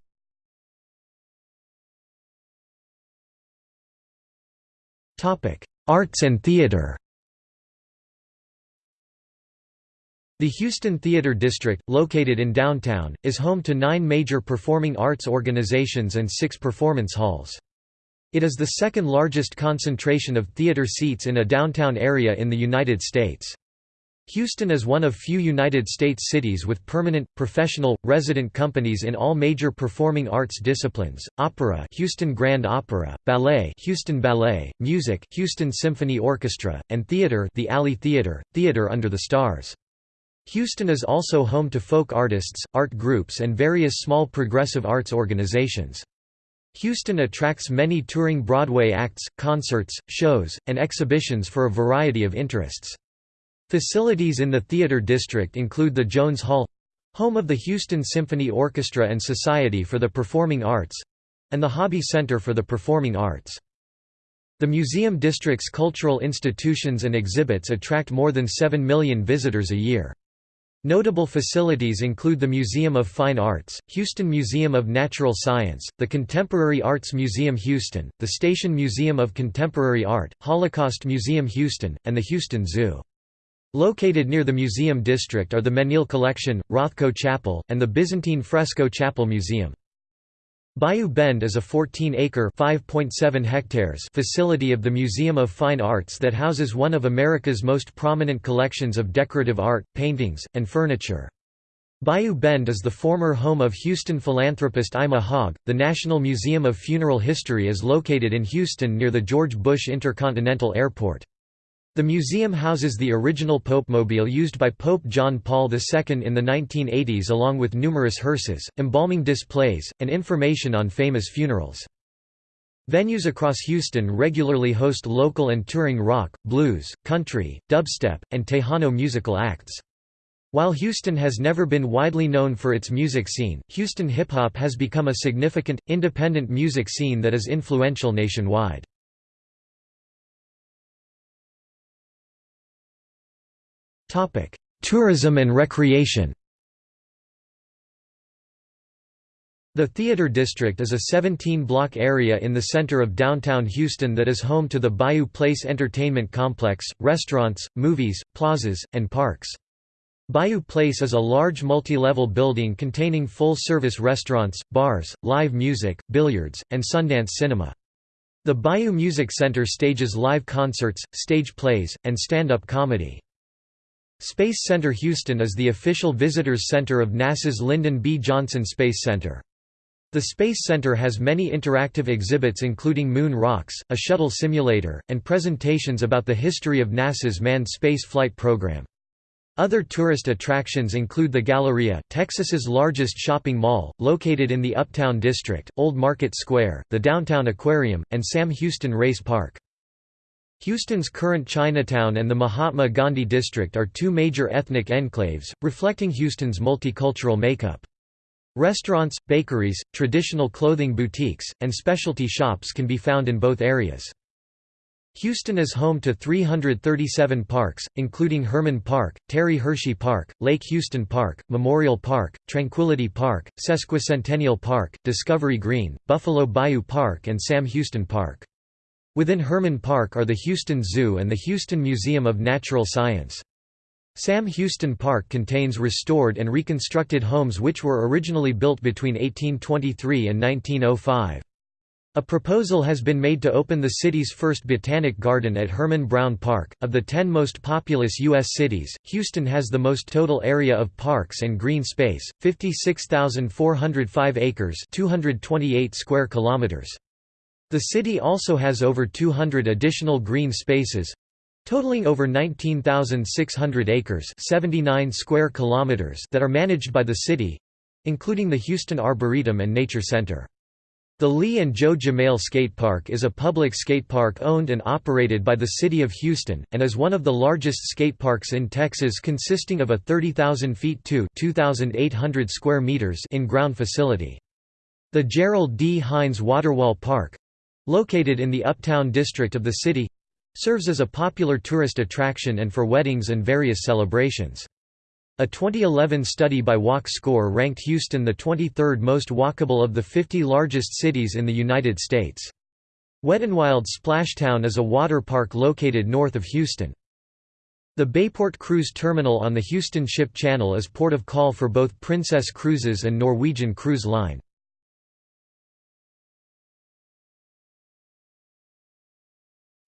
Arts and theater The Houston Theater District, located in downtown, is home to nine major performing arts organizations and six performance halls. It is the second largest concentration of theater seats in a downtown area in the United States. Houston is one of few United States cities with permanent, professional, resident companies in all major performing arts disciplines, opera Houston Grand Opera, ballet Houston Ballet, music Houston Symphony Orchestra, and theater the Alley Theater, Theater Under the Stars. Houston is also home to folk artists, art groups and various small progressive arts organizations. Houston attracts many touring Broadway acts, concerts, shows, and exhibitions for a variety of interests. Facilities in the theater district include the Jones Hall Home of the Houston Symphony Orchestra and Society for the Performing Arts and the Hobby Center for the Performing Arts. The museum district's cultural institutions and exhibits attract more than 7 million visitors a year. Notable facilities include the Museum of Fine Arts, Houston Museum of Natural Science, the Contemporary Arts Museum Houston, the Station Museum of Contemporary Art, Holocaust Museum Houston, and the Houston Zoo. Located near the museum district are the Menil Collection, Rothko Chapel, and the Byzantine Fresco Chapel Museum. Bayou Bend is a 14-acre (5.7 hectares) facility of the Museum of Fine Arts that houses one of America's most prominent collections of decorative art, paintings, and furniture. Bayou Bend is the former home of Houston philanthropist Ima Hogg. The National Museum of Funeral History is located in Houston near the George Bush Intercontinental Airport. The museum houses the original Popemobile used by Pope John Paul II in the 1980s along with numerous hearses, embalming displays, and information on famous funerals. Venues across Houston regularly host local and touring rock, blues, country, dubstep, and Tejano musical acts. While Houston has never been widely known for its music scene, Houston hip-hop has become a significant, independent music scene that is influential nationwide. Tourism and recreation The Theater District is a 17-block area in the center of downtown Houston that is home to the Bayou Place Entertainment Complex, restaurants, movies, plazas, and parks. Bayou Place is a large multi-level building containing full-service restaurants, bars, live music, billiards, and Sundance Cinema. The Bayou Music Center stages live concerts, stage plays, and stand-up comedy. Space Center Houston is the official visitors center of NASA's Lyndon B. Johnson Space Center. The Space Center has many interactive exhibits including moon rocks, a shuttle simulator, and presentations about the history of NASA's manned space flight program. Other tourist attractions include the Galleria, Texas's largest shopping mall, located in the Uptown District, Old Market Square, the Downtown Aquarium, and Sam Houston Race Park. Houston's current Chinatown and the Mahatma Gandhi District are two major ethnic enclaves, reflecting Houston's multicultural makeup. Restaurants, bakeries, traditional clothing boutiques, and specialty shops can be found in both areas. Houston is home to 337 parks, including Hermann Park, Terry Hershey Park, Lake Houston Park, Memorial Park, Tranquility Park, Sesquicentennial Park, Discovery Green, Buffalo Bayou Park and Sam Houston Park. Within Hermann Park are the Houston Zoo and the Houston Museum of Natural Science. Sam Houston Park contains restored and reconstructed homes which were originally built between 1823 and 1905. A proposal has been made to open the city's first botanic garden at Herman Brown Park. Of the 10 most populous U.S. cities, Houston has the most total area of parks and green space, 56,405 acres, 228 square kilometers. The city also has over 200 additional green spaces totaling over 19,600 acres 79 square kilometers that are managed by the city including the Houston Arboretum and Nature Center. The Lee and Joe Jamail Skatepark is a public skatepark owned and operated by the City of Houston, and is one of the largest skateparks in Texas consisting of a 30,000 feet to 2,800 square meters in-ground facility. The Gerald D. Hines Waterwall Park, Located in the uptown district of the city serves as a popular tourist attraction and for weddings and various celebrations. A 2011 study by Walk Score ranked Houston the 23rd most walkable of the 50 largest cities in the United States. Wet n Wild Splashtown is a water park located north of Houston. The Bayport Cruise Terminal on the Houston Ship Channel is port of call for both Princess Cruises and Norwegian Cruise Line.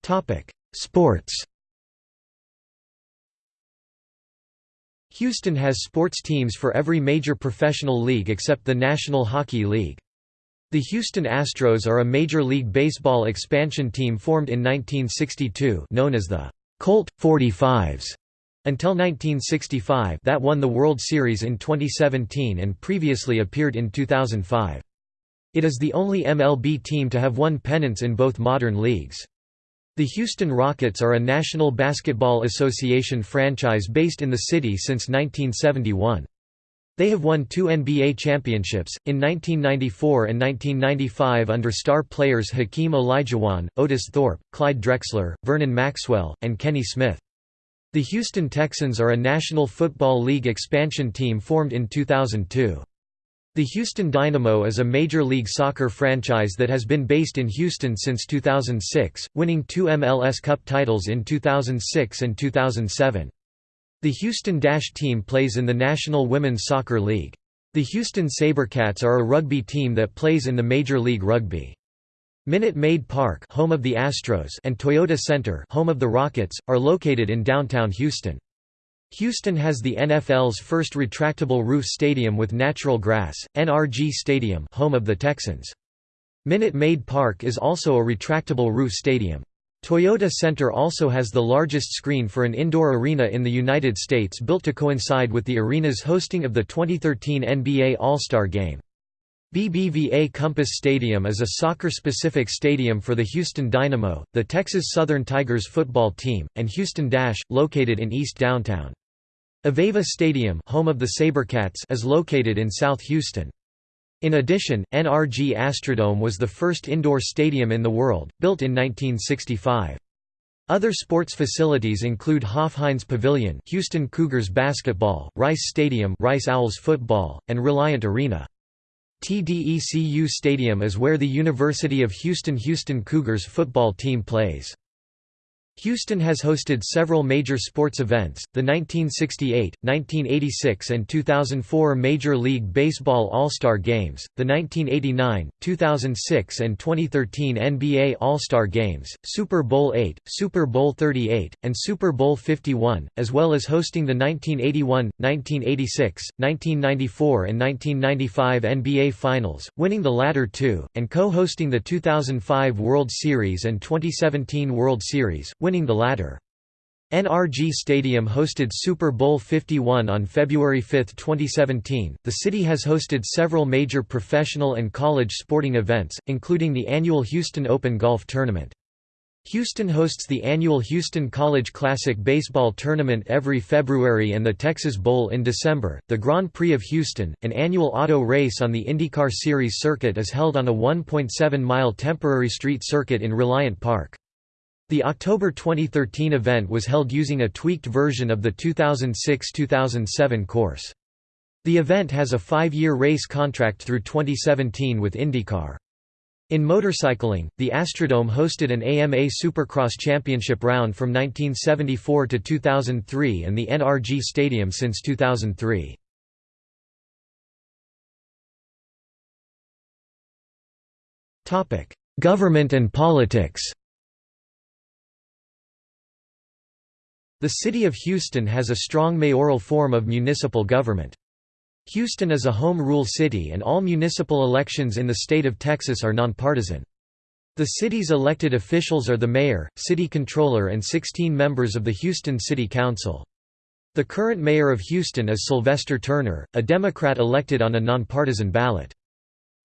Topic: Sports. Houston has sports teams for every major professional league except the National Hockey League. The Houston Astros are a Major League Baseball expansion team formed in 1962 known as the Colt 45s until 1965 that won the World Series in 2017 and previously appeared in 2005. It is the only MLB team to have won pennants in both modern leagues. The Houston Rockets are a National Basketball Association franchise based in the city since 1971. They have won two NBA championships, in 1994 and 1995 under star players Hakeem Olajuwon, Otis Thorpe, Clyde Drexler, Vernon Maxwell, and Kenny Smith. The Houston Texans are a National Football League expansion team formed in 2002. The Houston Dynamo is a Major League Soccer franchise that has been based in Houston since 2006, winning two MLS Cup titles in 2006 and 2007. The Houston Dash team plays in the National Women's Soccer League. The Houston SaberCats are a rugby team that plays in the Major League Rugby. Minute Maid Park home of the Astros and Toyota Center home of the Rockets, are located in downtown Houston. Houston has the NFL's first retractable roof stadium with natural grass, NRG Stadium home of the Texans. Minute Maid Park is also a retractable roof stadium. Toyota Center also has the largest screen for an indoor arena in the United States built to coincide with the arena's hosting of the 2013 NBA All-Star Game. BBVA Compass Stadium is a soccer-specific stadium for the Houston Dynamo, the Texas Southern Tigers football team, and Houston Dash, located in East Downtown. Aveva Stadium home of the SaberCats is located in South Houston. In addition, NRG Astrodome was the first indoor stadium in the world, built in 1965. Other sports facilities include Hofheinz Pavilion Houston Cougars basketball, Rice Stadium Rice Owls football, and Reliant Arena. TDECU Stadium is where the University of Houston Houston Cougars football team plays. Houston has hosted several major sports events, the 1968, 1986 and 2004 Major League Baseball All-Star Games, the 1989, 2006 and 2013 NBA All-Star Games, Super Bowl VIII, Super Bowl 38, and Super Bowl 51, as well as hosting the 1981, 1986, 1994 and 1995 NBA Finals, winning the latter two, and co-hosting the 2005 World Series and 2017 World Series, winning the latter. NRG Stadium hosted Super Bowl 51 on February 5, 2017. The city has hosted several major professional and college sporting events, including the annual Houston Open Golf Tournament. Houston hosts the annual Houston College Classic Baseball Tournament every February and the Texas Bowl in December. The Grand Prix of Houston, an annual auto race on the IndyCar Series circuit, is held on a 1.7 mile temporary street circuit in Reliant Park. The October 2013 event was held using a tweaked version of the 2006–2007 course. The event has a five-year race contract through 2017 with IndyCar. In motorcycling, the Astrodome hosted an AMA Supercross Championship round from 1974 to 2003 and the NRG Stadium since 2003. Government and politics The City of Houston has a strong mayoral form of municipal government. Houston is a home rule city and all municipal elections in the state of Texas are nonpartisan. The city's elected officials are the mayor, city controller and 16 members of the Houston City Council. The current mayor of Houston is Sylvester Turner, a Democrat elected on a nonpartisan ballot.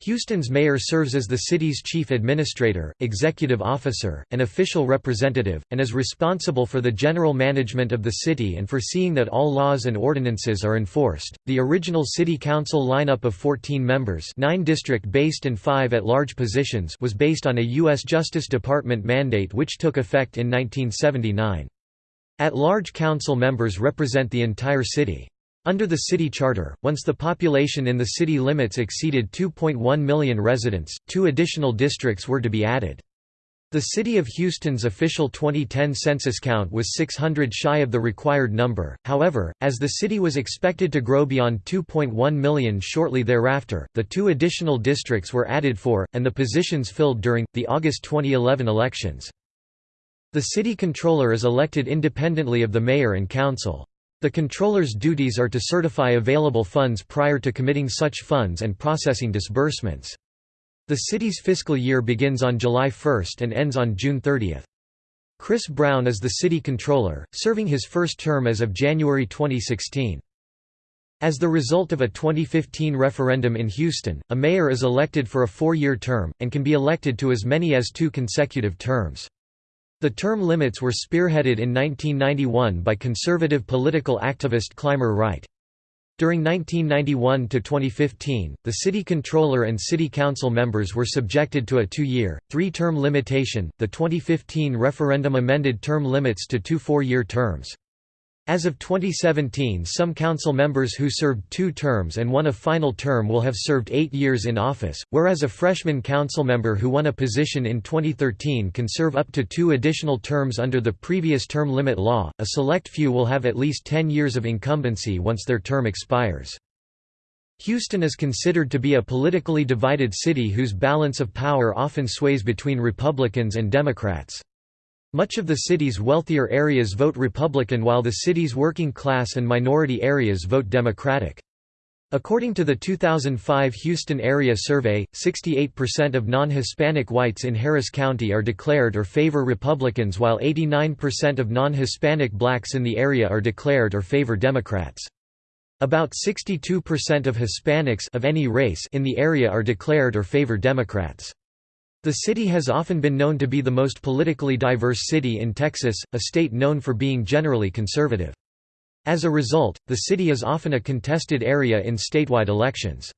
Houston's mayor serves as the city's chief administrator, executive officer, and official representative, and is responsible for the general management of the city and for seeing that all laws and ordinances are enforced. The original city council lineup of 14 members, 9 district-based and 5 at-large positions, was based on a U.S. Justice Department mandate which took effect in 1979. At-large council members represent the entire city. Under the city charter, once the population in the city limits exceeded 2.1 million residents, two additional districts were to be added. The City of Houston's official 2010 census count was 600 shy of the required number, however, as the city was expected to grow beyond 2.1 million shortly thereafter, the two additional districts were added for, and the positions filled during, the August 2011 elections. The city controller is elected independently of the mayor and council. The controller's duties are to certify available funds prior to committing such funds and processing disbursements. The city's fiscal year begins on July 1 and ends on June 30. Chris Brown is the city controller, serving his first term as of January 2016. As the result of a 2015 referendum in Houston, a mayor is elected for a four-year term, and can be elected to as many as two consecutive terms. The term limits were spearheaded in 1991 by conservative political activist Clymer Wright. During 1991 to 2015, the city controller and city council members were subjected to a two-year, three-term limitation. The 2015 referendum amended term limits to two four-year terms. As of 2017 some council members who served two terms and won a final term will have served eight years in office, whereas a freshman council member who won a position in 2013 can serve up to two additional terms under the previous term limit law. A select few will have at least 10 years of incumbency once their term expires. Houston is considered to be a politically divided city whose balance of power often sways between Republicans and Democrats. Much of the city's wealthier areas vote Republican while the city's working class and minority areas vote Democratic. According to the 2005 Houston Area Survey, 68% of non-Hispanic whites in Harris County are declared or favor Republicans while 89% of non-Hispanic blacks in the area are declared or favor Democrats. About 62% of Hispanics of any race in the area are declared or favor Democrats. The city has often been known to be the most politically diverse city in Texas, a state known for being generally conservative. As a result, the city is often a contested area in statewide elections.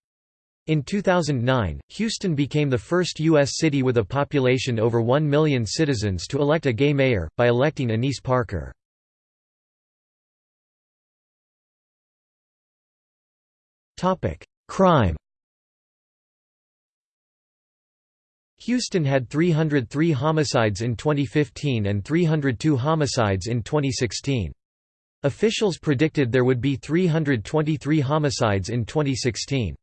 In 2009, Houston became the first U.S. city with a population over 1 million citizens to elect a gay mayor, by electing Annise Parker. Crime Houston had 303 homicides in 2015 and 302 homicides in 2016. Officials predicted there would be 323 homicides in 2016.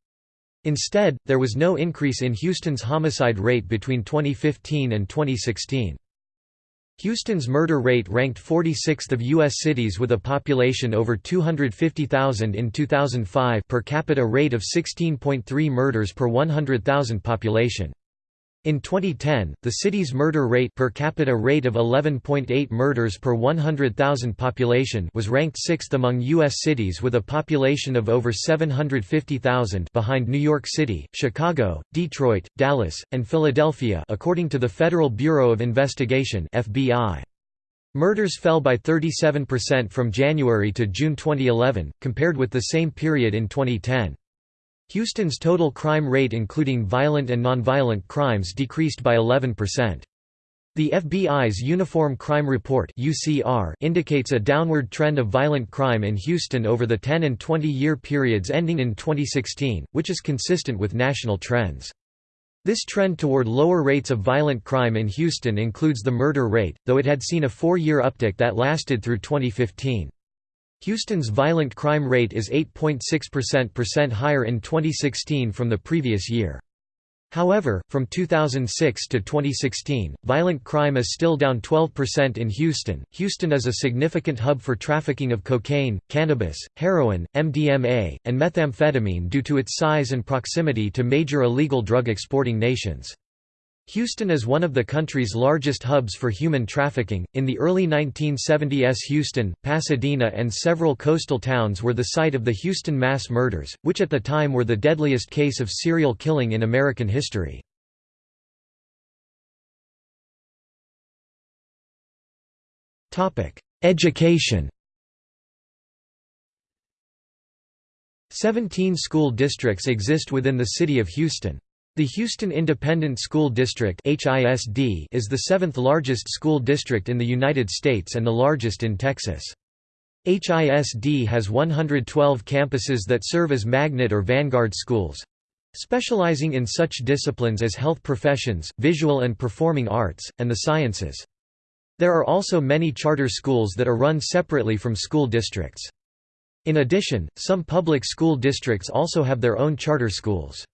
Instead, there was no increase in Houston's homicide rate between 2015 and 2016. Houston's murder rate ranked 46th of U.S. cities with a population over 250,000 in 2005 per capita rate of 16.3 murders per 100,000 population. In 2010, the city's murder rate per capita rate of 11.8 murders per 100,000 population was ranked 6th among U.S. cities with a population of over 750,000 behind New York City, Chicago, Detroit, Dallas, and Philadelphia according to the Federal Bureau of Investigation FBI. Murders fell by 37% from January to June 2011, compared with the same period in 2010. Houston's total crime rate including violent and nonviolent crimes decreased by 11%. The FBI's Uniform Crime Report indicates a downward trend of violent crime in Houston over the 10 and 20-year periods ending in 2016, which is consistent with national trends. This trend toward lower rates of violent crime in Houston includes the murder rate, though it had seen a four-year uptick that lasted through 2015. Houston's violent crime rate is 8.6% higher in 2016 from the previous year. However, from 2006 to 2016, violent crime is still down 12% in Houston. Houston is a significant hub for trafficking of cocaine, cannabis, heroin, MDMA, and methamphetamine due to its size and proximity to major illegal drug exporting nations. Houston is one of the country's largest hubs for human trafficking. In the early 1970s, Houston, Pasadena, and several coastal towns were the site of the Houston mass murders, which at the time were the deadliest case of serial killing in American history. Topic: Education Seventeen school districts exist within the city of Houston. The Houston Independent School District is the seventh largest school district in the United States and the largest in Texas. HISD has 112 campuses that serve as magnet or vanguard schools specializing in such disciplines as health professions, visual and performing arts, and the sciences. There are also many charter schools that are run separately from school districts. In addition, some public school districts also have their own charter schools.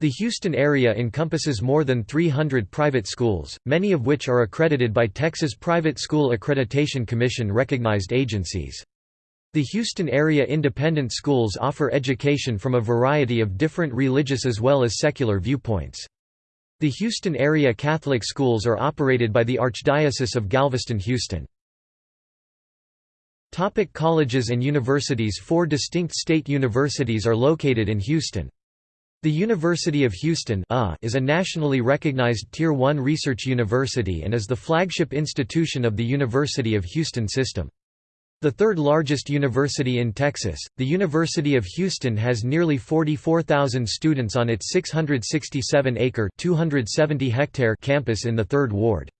The Houston area encompasses more than 300 private schools, many of which are accredited by Texas Private School Accreditation Commission recognized agencies. The Houston area independent schools offer education from a variety of different religious as well as secular viewpoints. The Houston area Catholic schools are operated by the Archdiocese of Galveston-Houston. Topic colleges and universities Four distinct state universities are located in Houston. The University of Houston uh. is a nationally recognized Tier 1 research university and is the flagship institution of the University of Houston system. The third largest university in Texas, the University of Houston has nearly 44,000 students on its 667-acre (270-hectare) campus in the Third Ward.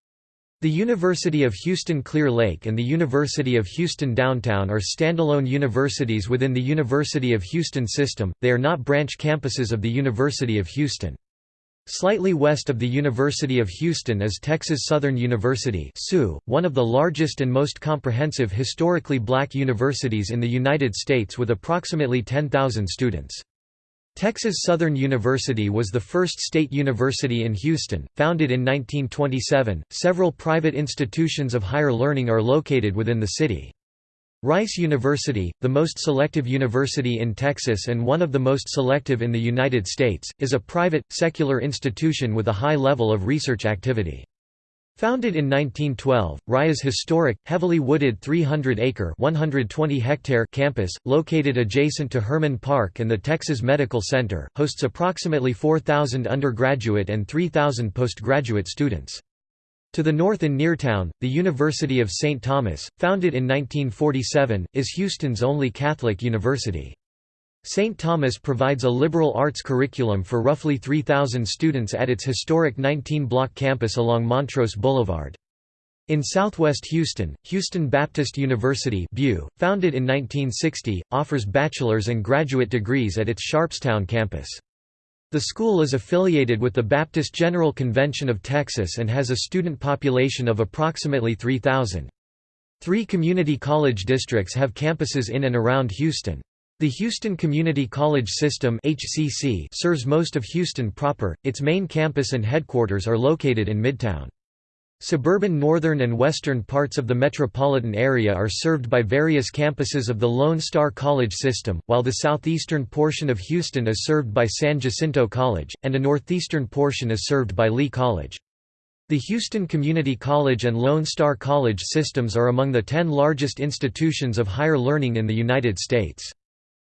The University of Houston Clear Lake and the University of Houston Downtown are standalone universities within the University of Houston system, they are not branch campuses of the University of Houston. Slightly west of the University of Houston is Texas Southern University one of the largest and most comprehensive historically black universities in the United States with approximately 10,000 students. Texas Southern University was the first state university in Houston, founded in 1927. Several private institutions of higher learning are located within the city. Rice University, the most selective university in Texas and one of the most selective in the United States, is a private, secular institution with a high level of research activity. Founded in 1912, Rice's historic, heavily wooded 300-acre (120-hectare) campus, located adjacent to Hermann Park and the Texas Medical Center, hosts approximately 4,000 undergraduate and 3,000 postgraduate students. To the north in Neartown, the University of St. Thomas, founded in 1947, is Houston's only Catholic university. St. Thomas provides a liberal arts curriculum for roughly 3,000 students at its historic 19-block campus along Montrose Boulevard. In southwest Houston, Houston Baptist University founded in 1960, offers bachelor's and graduate degrees at its Sharpstown campus. The school is affiliated with the Baptist General Convention of Texas and has a student population of approximately 3,000. Three community college districts have campuses in and around Houston. The Houston Community College System HCC serves most of Houston proper, its main campus and headquarters are located in Midtown. Suburban northern and western parts of the metropolitan area are served by various campuses of the Lone Star College system, while the southeastern portion of Houston is served by San Jacinto College, and a northeastern portion is served by Lee College. The Houston Community College and Lone Star College systems are among the ten largest institutions of higher learning in the United States.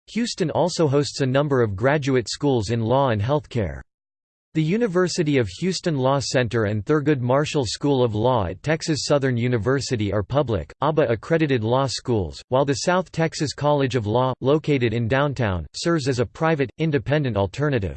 Houston also hosts a number of graduate schools in law and healthcare. The University of Houston Law Center and Thurgood Marshall School of Law at Texas Southern University are public, ABA-accredited law schools, while the South Texas College of Law, located in downtown, serves as a private, independent alternative.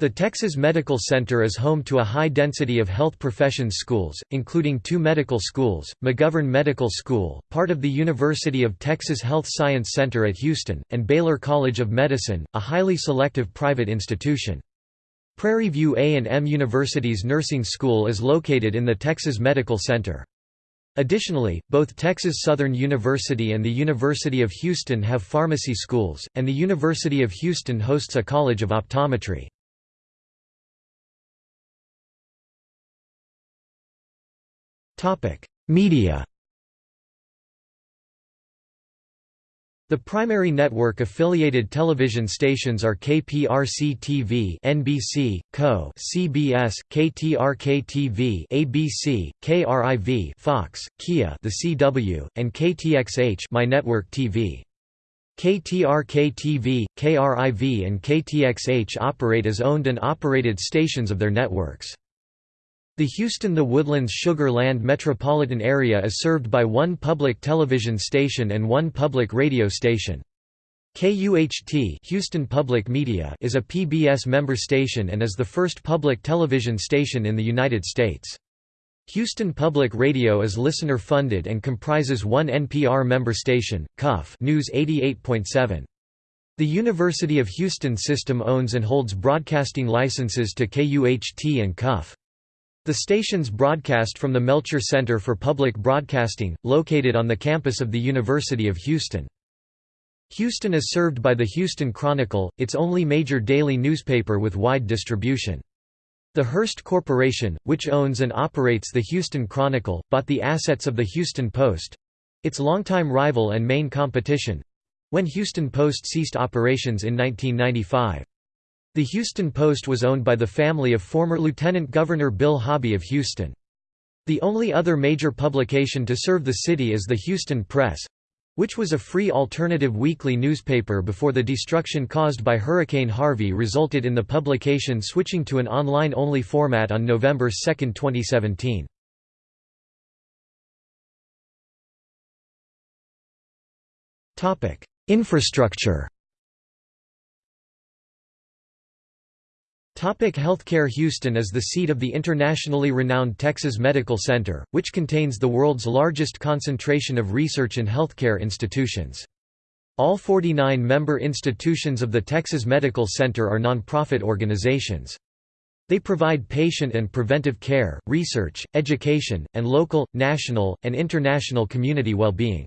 The Texas Medical Center is home to a high density of health professions schools, including two medical schools, McGovern Medical School, part of the University of Texas Health Science Center at Houston, and Baylor College of Medicine, a highly selective private institution. Prairie View A&M University's nursing school is located in the Texas Medical Center. Additionally, both Texas Southern University and the University of Houston have pharmacy schools, and the University of Houston hosts a College of Optometry. Media The primary network-affiliated television stations are KPRC-TV NBC, CO CBS, KTRK-TV ABC, KRIV Fox, KIA the CW, and KTXH My Network TV. KTRK-TV, KRIV and KTXH operate as owned and operated stations of their networks. The Houston-The Woodlands Sugar Land metropolitan area is served by one public television station and one public radio station. KUHT Houston Public Media is a PBS member station and is the first public television station in the United States. Houston Public Radio is listener-funded and comprises one NPR member station, KUF News 88.7. The University of Houston system owns and holds broadcasting licenses to KUHT and KUF. The stations broadcast from the Melcher Center for Public Broadcasting, located on the campus of the University of Houston. Houston is served by the Houston Chronicle, its only major daily newspaper with wide distribution. The Hearst Corporation, which owns and operates the Houston Chronicle, bought the assets of the Houston Post—its longtime rival and main competition—when Houston Post ceased operations in 1995. The Houston Post was owned by the family of former Lieutenant Governor Bill Hobby of Houston. The only other major publication to serve the city is the Houston Press, which was a free alternative weekly newspaper before the destruction caused by Hurricane Harvey resulted in the publication switching to an online-only format on November 2, 2017. Infrastructure Healthcare Houston is the seat of the internationally renowned Texas Medical Center, which contains the world's largest concentration of research and healthcare institutions. All 49 member institutions of the Texas Medical Center are nonprofit organizations. They provide patient and preventive care, research, education, and local, national, and international community well-being.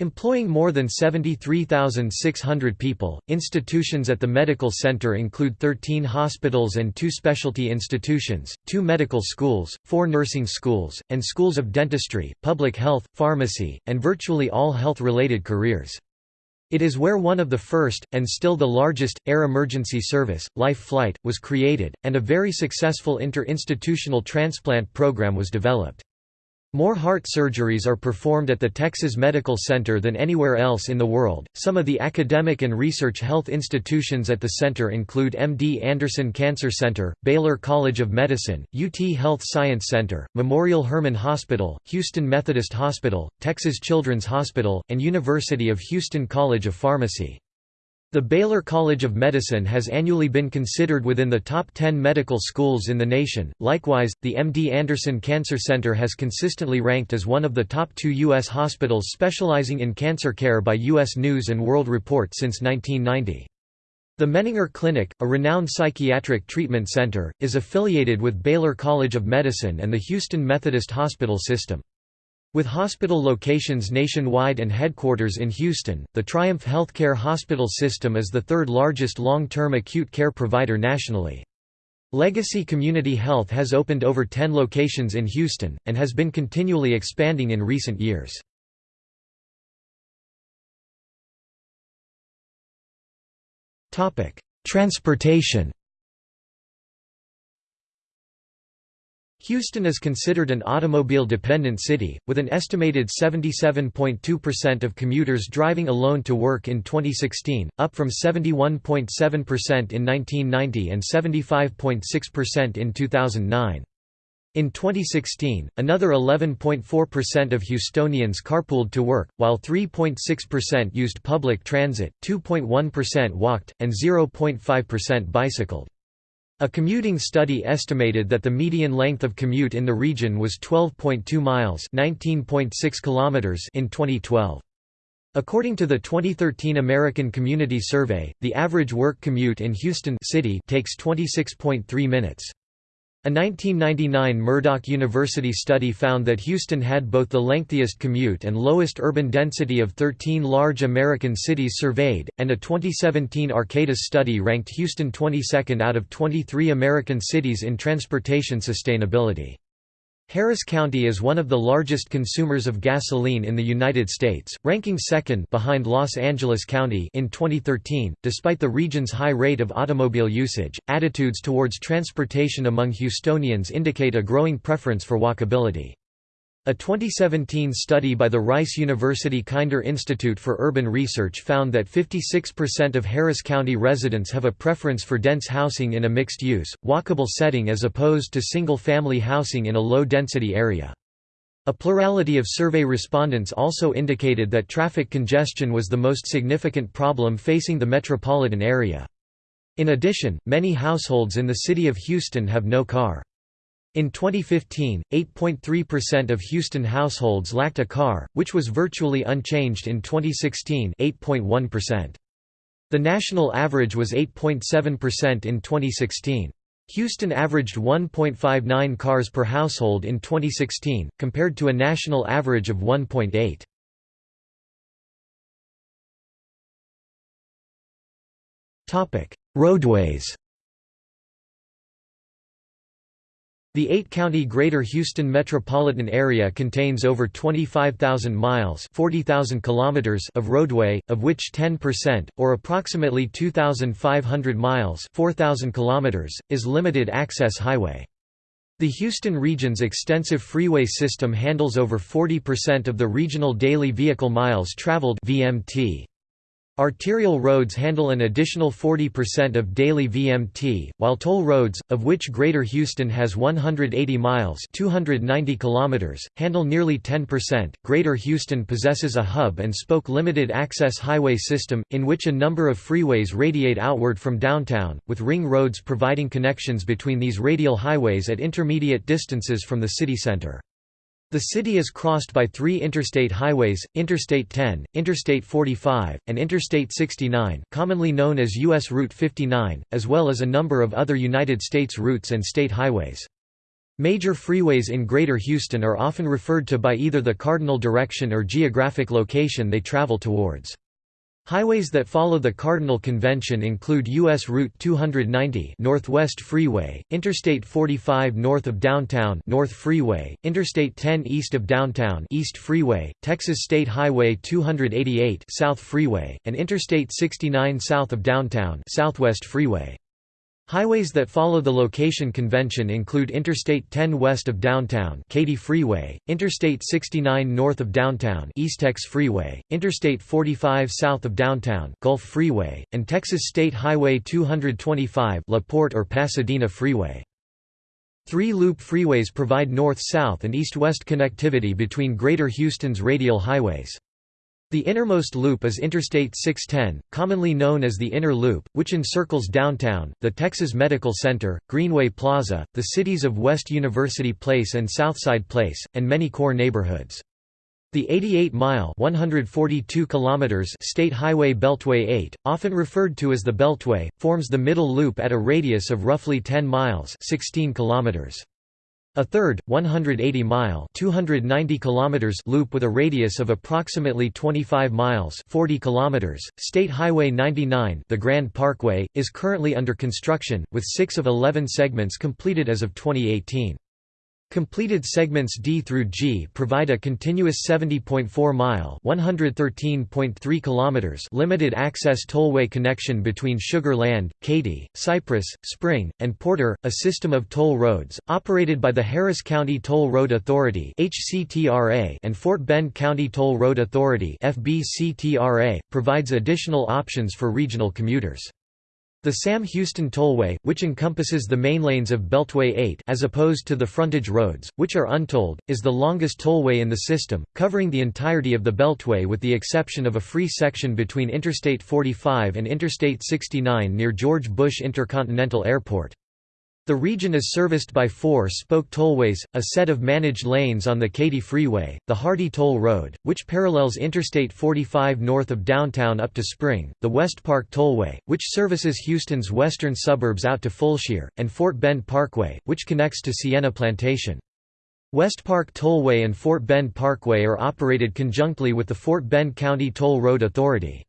Employing more than 73,600 people, institutions at the medical center include 13 hospitals and two specialty institutions, two medical schools, four nursing schools, and schools of dentistry, public health, pharmacy, and virtually all health-related careers. It is where one of the first, and still the largest, air emergency service, Life Flight, was created, and a very successful inter-institutional transplant program was developed. More heart surgeries are performed at the Texas Medical Center than anywhere else in the world. Some of the academic and research health institutions at the center include MD Anderson Cancer Center, Baylor College of Medicine, UT Health Science Center, Memorial Hermann Hospital, Houston Methodist Hospital, Texas Children's Hospital, and University of Houston College of Pharmacy. The Baylor College of Medicine has annually been considered within the top 10 medical schools in the nation. Likewise, the MD Anderson Cancer Center has consistently ranked as one of the top two U.S. hospitals specializing in cancer care by U.S. News & World Report since 1990. The Menninger Clinic, a renowned psychiatric treatment center, is affiliated with Baylor College of Medicine and the Houston Methodist Hospital System. With hospital locations nationwide and headquarters in Houston, the Triumph Healthcare Hospital System is the third largest long-term acute care provider nationally. Legacy Community Health has opened over 10 locations in Houston, and has been continually expanding in recent years. Transportation Houston is considered an automobile-dependent city, with an estimated 77.2% of commuters driving alone to work in 2016, up from 71.7% in 1990 and 75.6% in 2009. In 2016, another 11.4% of Houstonians carpooled to work, while 3.6% used public transit, 2.1% walked, and 0.5% bicycled. A commuting study estimated that the median length of commute in the region was 12.2 miles (19.6 kilometers) in 2012. According to the 2013 American Community Survey, the average work commute in Houston city takes 26.3 minutes. A 1999 Murdoch University study found that Houston had both the lengthiest commute and lowest urban density of 13 large American cities surveyed, and a 2017 Arcadis study ranked Houston 22nd out of 23 American cities in transportation sustainability. Harris County is one of the largest consumers of gasoline in the United States, ranking second behind Los Angeles County in 2013. Despite the region's high rate of automobile usage, attitudes towards transportation among Houstonians indicate a growing preference for walkability. A 2017 study by the Rice University Kinder Institute for Urban Research found that 56% of Harris County residents have a preference for dense housing in a mixed-use, walkable setting as opposed to single-family housing in a low-density area. A plurality of survey respondents also indicated that traffic congestion was the most significant problem facing the metropolitan area. In addition, many households in the city of Houston have no car. In 2015, 8.3% of Houston households lacked a car, which was virtually unchanged in 2016 8.1%. The national average was 8.7% in 2016. Houston averaged 1.59 cars per household in 2016, compared to a national average of 1.8. Roadways The eight-county Greater Houston metropolitan area contains over 25,000 miles 40,000 kilometers of roadway, of which 10%, or approximately 2,500 miles 4,000 kilometers, is limited-access highway. The Houston region's extensive freeway system handles over 40% of the regional daily vehicle miles traveled VMT. Arterial roads handle an additional 40% of daily VMT, while toll roads, of which Greater Houston has 180 miles (290 kilometers), handle nearly 10%. Greater Houston possesses a hub and spoke limited access highway system in which a number of freeways radiate outward from downtown, with ring roads providing connections between these radial highways at intermediate distances from the city center. The city is crossed by three interstate highways, Interstate 10, Interstate 45, and Interstate 69 commonly known as U.S. Route 59, as well as a number of other United States routes and state highways. Major freeways in Greater Houston are often referred to by either the cardinal direction or geographic location they travel towards. Highways that follow the Cardinal Convention include U.S. Route 290 Northwest Freeway, Interstate 45 north of downtown North Freeway, Interstate 10 east of downtown East Freeway, Texas State Highway 288 South Freeway, and Interstate 69 south of downtown Southwest Freeway. Highways that follow the location convention include Interstate 10 west of downtown Katy Freeway, Interstate 69 north of downtown Eastex Freeway, Interstate 45 south of downtown Gulf Freeway, and Texas State Highway 225 La Porte or Pasadena Freeway. Three-loop freeways provide north-south and east-west connectivity between Greater Houston's radial highways. The innermost loop is Interstate 610, commonly known as the Inner Loop, which encircles downtown, the Texas Medical Center, Greenway Plaza, the cities of West University Place and Southside Place, and many core neighborhoods. The 88-mile (142 kilometers) State Highway Beltway 8, often referred to as the Beltway, forms the middle loop at a radius of roughly 10 miles (16 kilometers). A third, 180-mile (290 kilometers) loop with a radius of approximately 25 miles (40 kilometers), State Highway 99, the Grand Parkway, is currently under construction, with 6 of 11 segments completed as of 2018. Completed segments D through G provide a continuous 70.4-mile (113.3 kilometers) limited access tollway connection between Sugar Land, Katy, Cypress, Spring, and Porter. A system of toll roads operated by the Harris County Toll Road Authority (HCTRA) and Fort Bend County Toll Road Authority (FBCTRA) provides additional options for regional commuters. The Sam Houston Tollway, which encompasses the main lanes of Beltway 8 as opposed to the frontage roads, which are untolled, is the longest tollway in the system, covering the entirety of the Beltway with the exception of a free section between Interstate 45 and Interstate 69 near George Bush Intercontinental Airport. The region is serviced by four spoke tollways, a set of managed lanes on the Katy Freeway, the Hardy Toll Road, which parallels Interstate 45 north of downtown up to Spring, the West Park Tollway, which services Houston's western suburbs out to Fulshear, and Fort Bend Parkway, which connects to Sienna Plantation. West Park Tollway and Fort Bend Parkway are operated conjunctly with the Fort Bend County Toll Road Authority.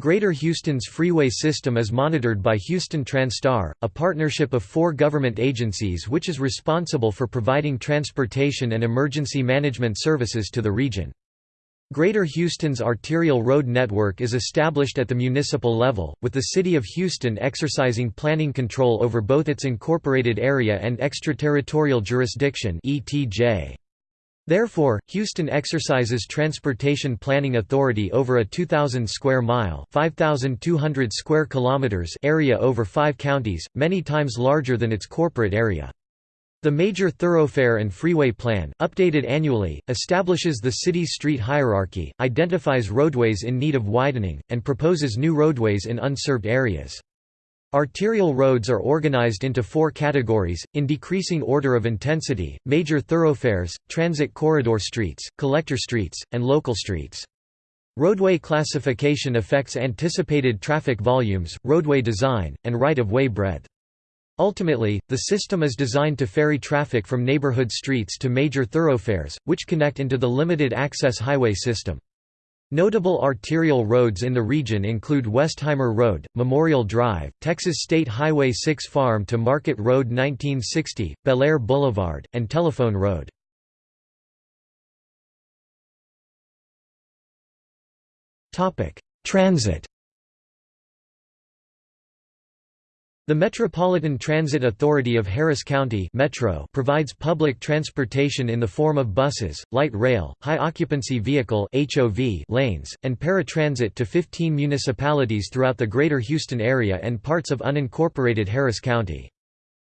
Greater Houston's freeway system is monitored by Houston TranStar, a partnership of four government agencies which is responsible for providing transportation and emergency management services to the region. Greater Houston's arterial road network is established at the municipal level, with the City of Houston exercising planning control over both its incorporated area and extraterritorial jurisdiction ETJ. Therefore, Houston exercises transportation planning authority over a 2,000 square mile (5,200 square kilometers) area over five counties, many times larger than its corporate area. The Major Thoroughfare and Freeway Plan, updated annually, establishes the city's street hierarchy, identifies roadways in need of widening, and proposes new roadways in unserved areas. Arterial roads are organized into four categories, in decreasing order of intensity, major thoroughfares, transit corridor streets, collector streets, and local streets. Roadway classification affects anticipated traffic volumes, roadway design, and right-of-way breadth. Ultimately, the system is designed to ferry traffic from neighborhood streets to major thoroughfares, which connect into the limited access highway system. Notable arterial roads in the region include Westheimer Road, Memorial Drive, Texas State Highway 6 Farm to Market Road 1960, Bellaire Boulevard, and Telephone Road. Transit The Metropolitan Transit Authority of Harris County Metro provides public transportation in the form of buses, light rail, high-occupancy vehicle HOV lanes, and paratransit to 15 municipalities throughout the greater Houston area and parts of unincorporated Harris County.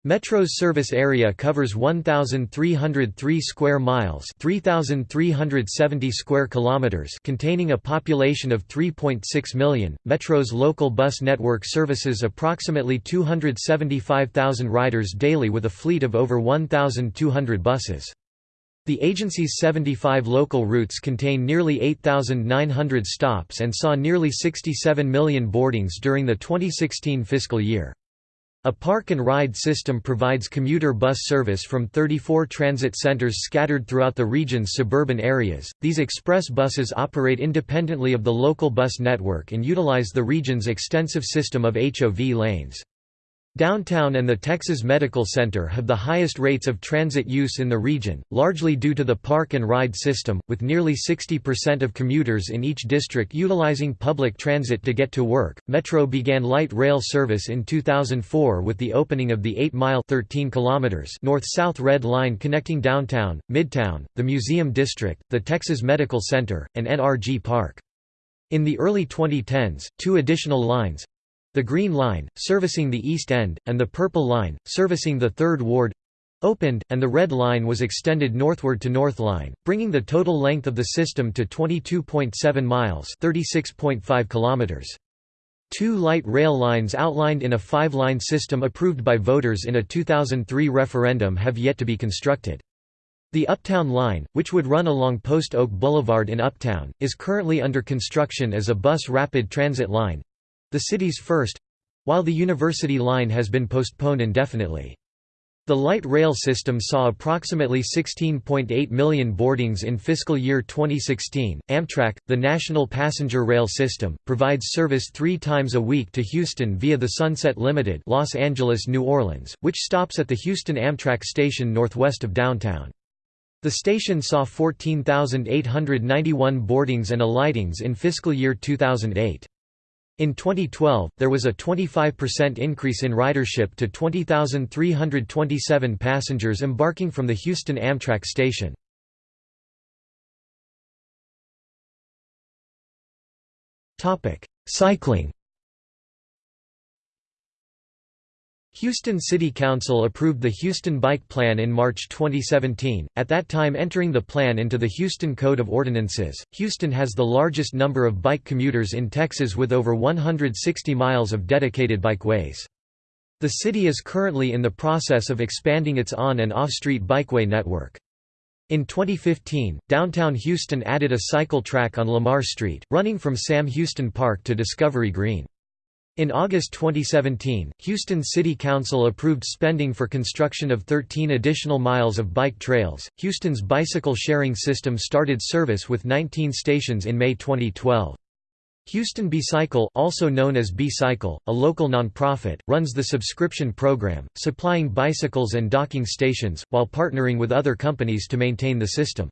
Metro's service area covers 1303 square miles, 3370 square kilometers, containing a population of 3.6 million. Metro's local bus network services approximately 275,000 riders daily with a fleet of over 1200 buses. The agency's 75 local routes contain nearly 8,900 stops and saw nearly 67 million boardings during the 2016 fiscal year. A park and ride system provides commuter bus service from 34 transit centers scattered throughout the region's suburban areas. These express buses operate independently of the local bus network and utilize the region's extensive system of HOV lanes. Downtown and the Texas Medical Center have the highest rates of transit use in the region, largely due to the park and ride system, with nearly 60% of commuters in each district utilizing public transit to get to work. Metro began light rail service in 2004 with the opening of the 8-mile (13 kilometers) north-south Red Line connecting downtown, Midtown, the Museum District, the Texas Medical Center, and NRG Park. In the early 2010s, two additional lines, the Green Line, servicing the East End, and the Purple Line, servicing the Third Ward opened, and the Red Line was extended northward to North Line, bringing the total length of the system to 22.7 miles (36.5 kilometers). Two light rail lines outlined in a five-line system approved by voters in a 2003 referendum have yet to be constructed. The Uptown Line, which would run along Post Oak Boulevard in Uptown, is currently under construction as a bus rapid transit line, the city's first—while the University Line has been postponed indefinitely. The light rail system saw approximately 16.8 million boardings in fiscal year 2016. Amtrak, the national passenger rail system, provides service three times a week to Houston via the Sunset Limited Los Angeles New Orleans, which stops at the Houston Amtrak station northwest of downtown. The station saw 14,891 boardings and alightings in fiscal year 2008. In 2012, there was a 25% increase in ridership to 20,327 passengers embarking from the Houston Amtrak station. Cycling Houston City Council approved the Houston Bike Plan in March 2017, at that time entering the plan into the Houston Code of Ordinances. Houston has the largest number of bike commuters in Texas with over 160 miles of dedicated bikeways. The city is currently in the process of expanding its on- and off-street bikeway network. In 2015, downtown Houston added a cycle track on Lamar Street, running from Sam Houston Park to Discovery Green. In August 2017, Houston City Council approved spending for construction of 13 additional miles of bike trails. Houston's bicycle sharing system started service with 19 stations in May 2012. Houston B-Cycle, also known as B-Cycle, a local nonprofit, runs the subscription program, supplying bicycles and docking stations, while partnering with other companies to maintain the system.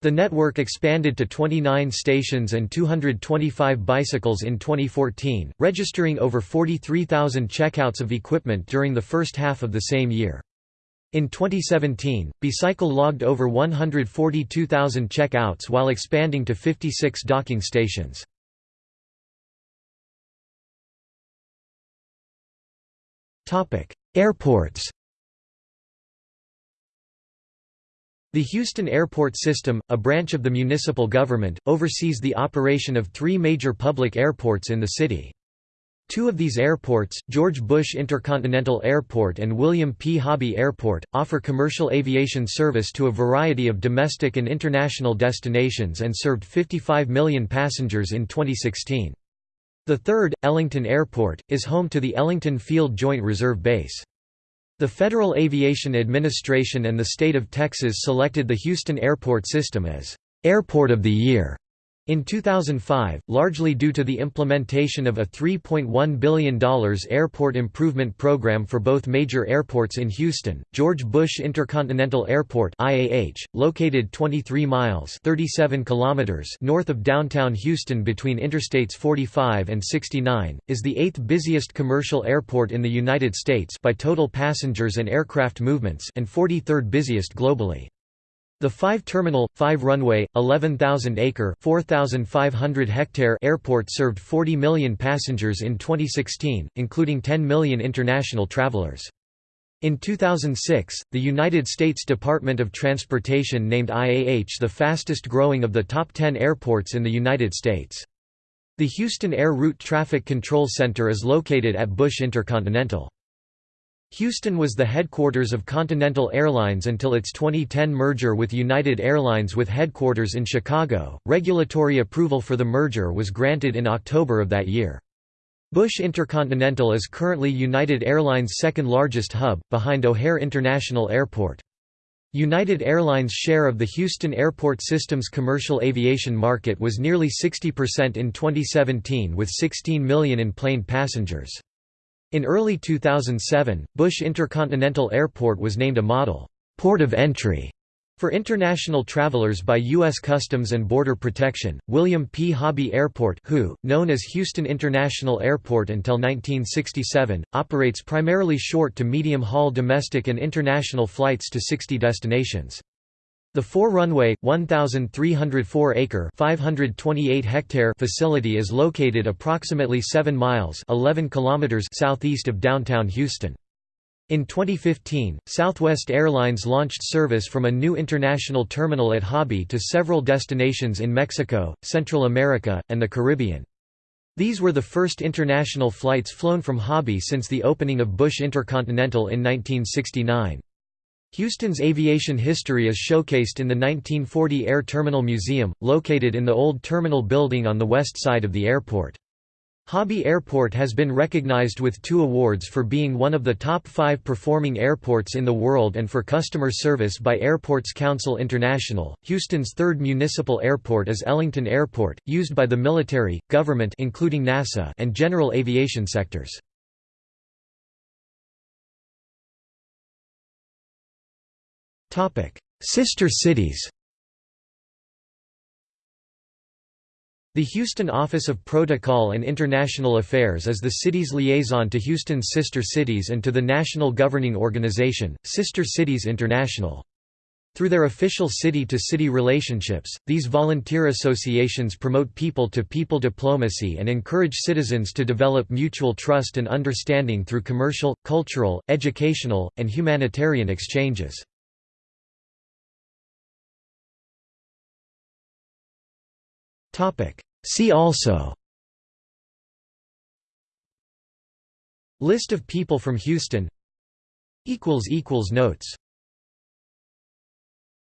The network expanded to 29 stations and 225 bicycles in 2014, registering over 43,000 checkouts of equipment during the first half of the same year. In 2017, B-Cycle logged over 142,000 checkouts while expanding to 56 docking stations. Airports The Houston Airport System, a branch of the municipal government, oversees the operation of three major public airports in the city. Two of these airports, George Bush Intercontinental Airport and William P. Hobby Airport, offer commercial aviation service to a variety of domestic and international destinations and served 55 million passengers in 2016. The third, Ellington Airport, is home to the Ellington Field Joint Reserve Base. The Federal Aviation Administration and the state of Texas selected the Houston Airport System as Airport of the Year In 2005, largely due to the implementation of a $3.1 billion airport improvement program for both major airports in Houston, George Bush Intercontinental Airport IAH, located 23 miles 37 kilometers north of downtown Houston between Interstates 45 and 69, is the eighth busiest commercial airport in the United States by total passengers and aircraft movements and 43rd busiest globally. The five-terminal, five-runway, 11,000-acre (4,500-hectare) airport served 40 million passengers in 2016, including 10 million international travelers. In 2006, the United States Department of Transportation named IAH the fastest growing of the top 10 airports in the United States. The Houston Air Route Traffic Control Center is located at Bush Intercontinental. Houston was the headquarters of Continental Airlines until its 2010 merger with United Airlines with headquarters in Chicago. Regulatory approval for the merger was granted in October of that year. Bush Intercontinental is currently United Airlines' second largest hub, behind O'Hare International Airport. United Airlines' share of the Houston Airport System's commercial aviation market was nearly 60% in 2017 with 16 million in-plane passengers. In early 2007, Bush Intercontinental Airport was named a model port of entry for international travelers by U.S. Customs and Border Protection, William P. Hobby Airport WHO, known as Houston International Airport until 1967, operates primarily short to medium-haul domestic and international flights to 60 destinations. The four-runway, 1,304-acre (528-hectare) facility is located approximately 7 miles (11 kilometers) southeast of downtown Houston. In 2015, Southwest Airlines launched service from a new international terminal at Hobby to several destinations in Mexico, Central America, and the Caribbean. These were the first international flights flown from Hobby since the opening of Bush Intercontinental in 1969. Houston's aviation history is showcased in the 1940 Air Terminal Museum, located in the old terminal building on the west side of the airport. Hobby Airport has been recognized with two awards for being one of the top five performing airports in the world and for customer service by Airports Council International. Houston's third municipal airport is Ellington Airport, used by the military, government including NASA and general aviation sectors. Sister cities The Houston Office of Protocol and International Affairs is the city's liaison to Houston's sister cities and to the national governing organization, Sister Cities International. Through their official city-to-city -city relationships, these volunteer associations promote people-to-people -people diplomacy and encourage citizens to develop mutual trust and understanding through commercial, cultural, educational, and humanitarian exchanges. See also. List of people from Houston. Notes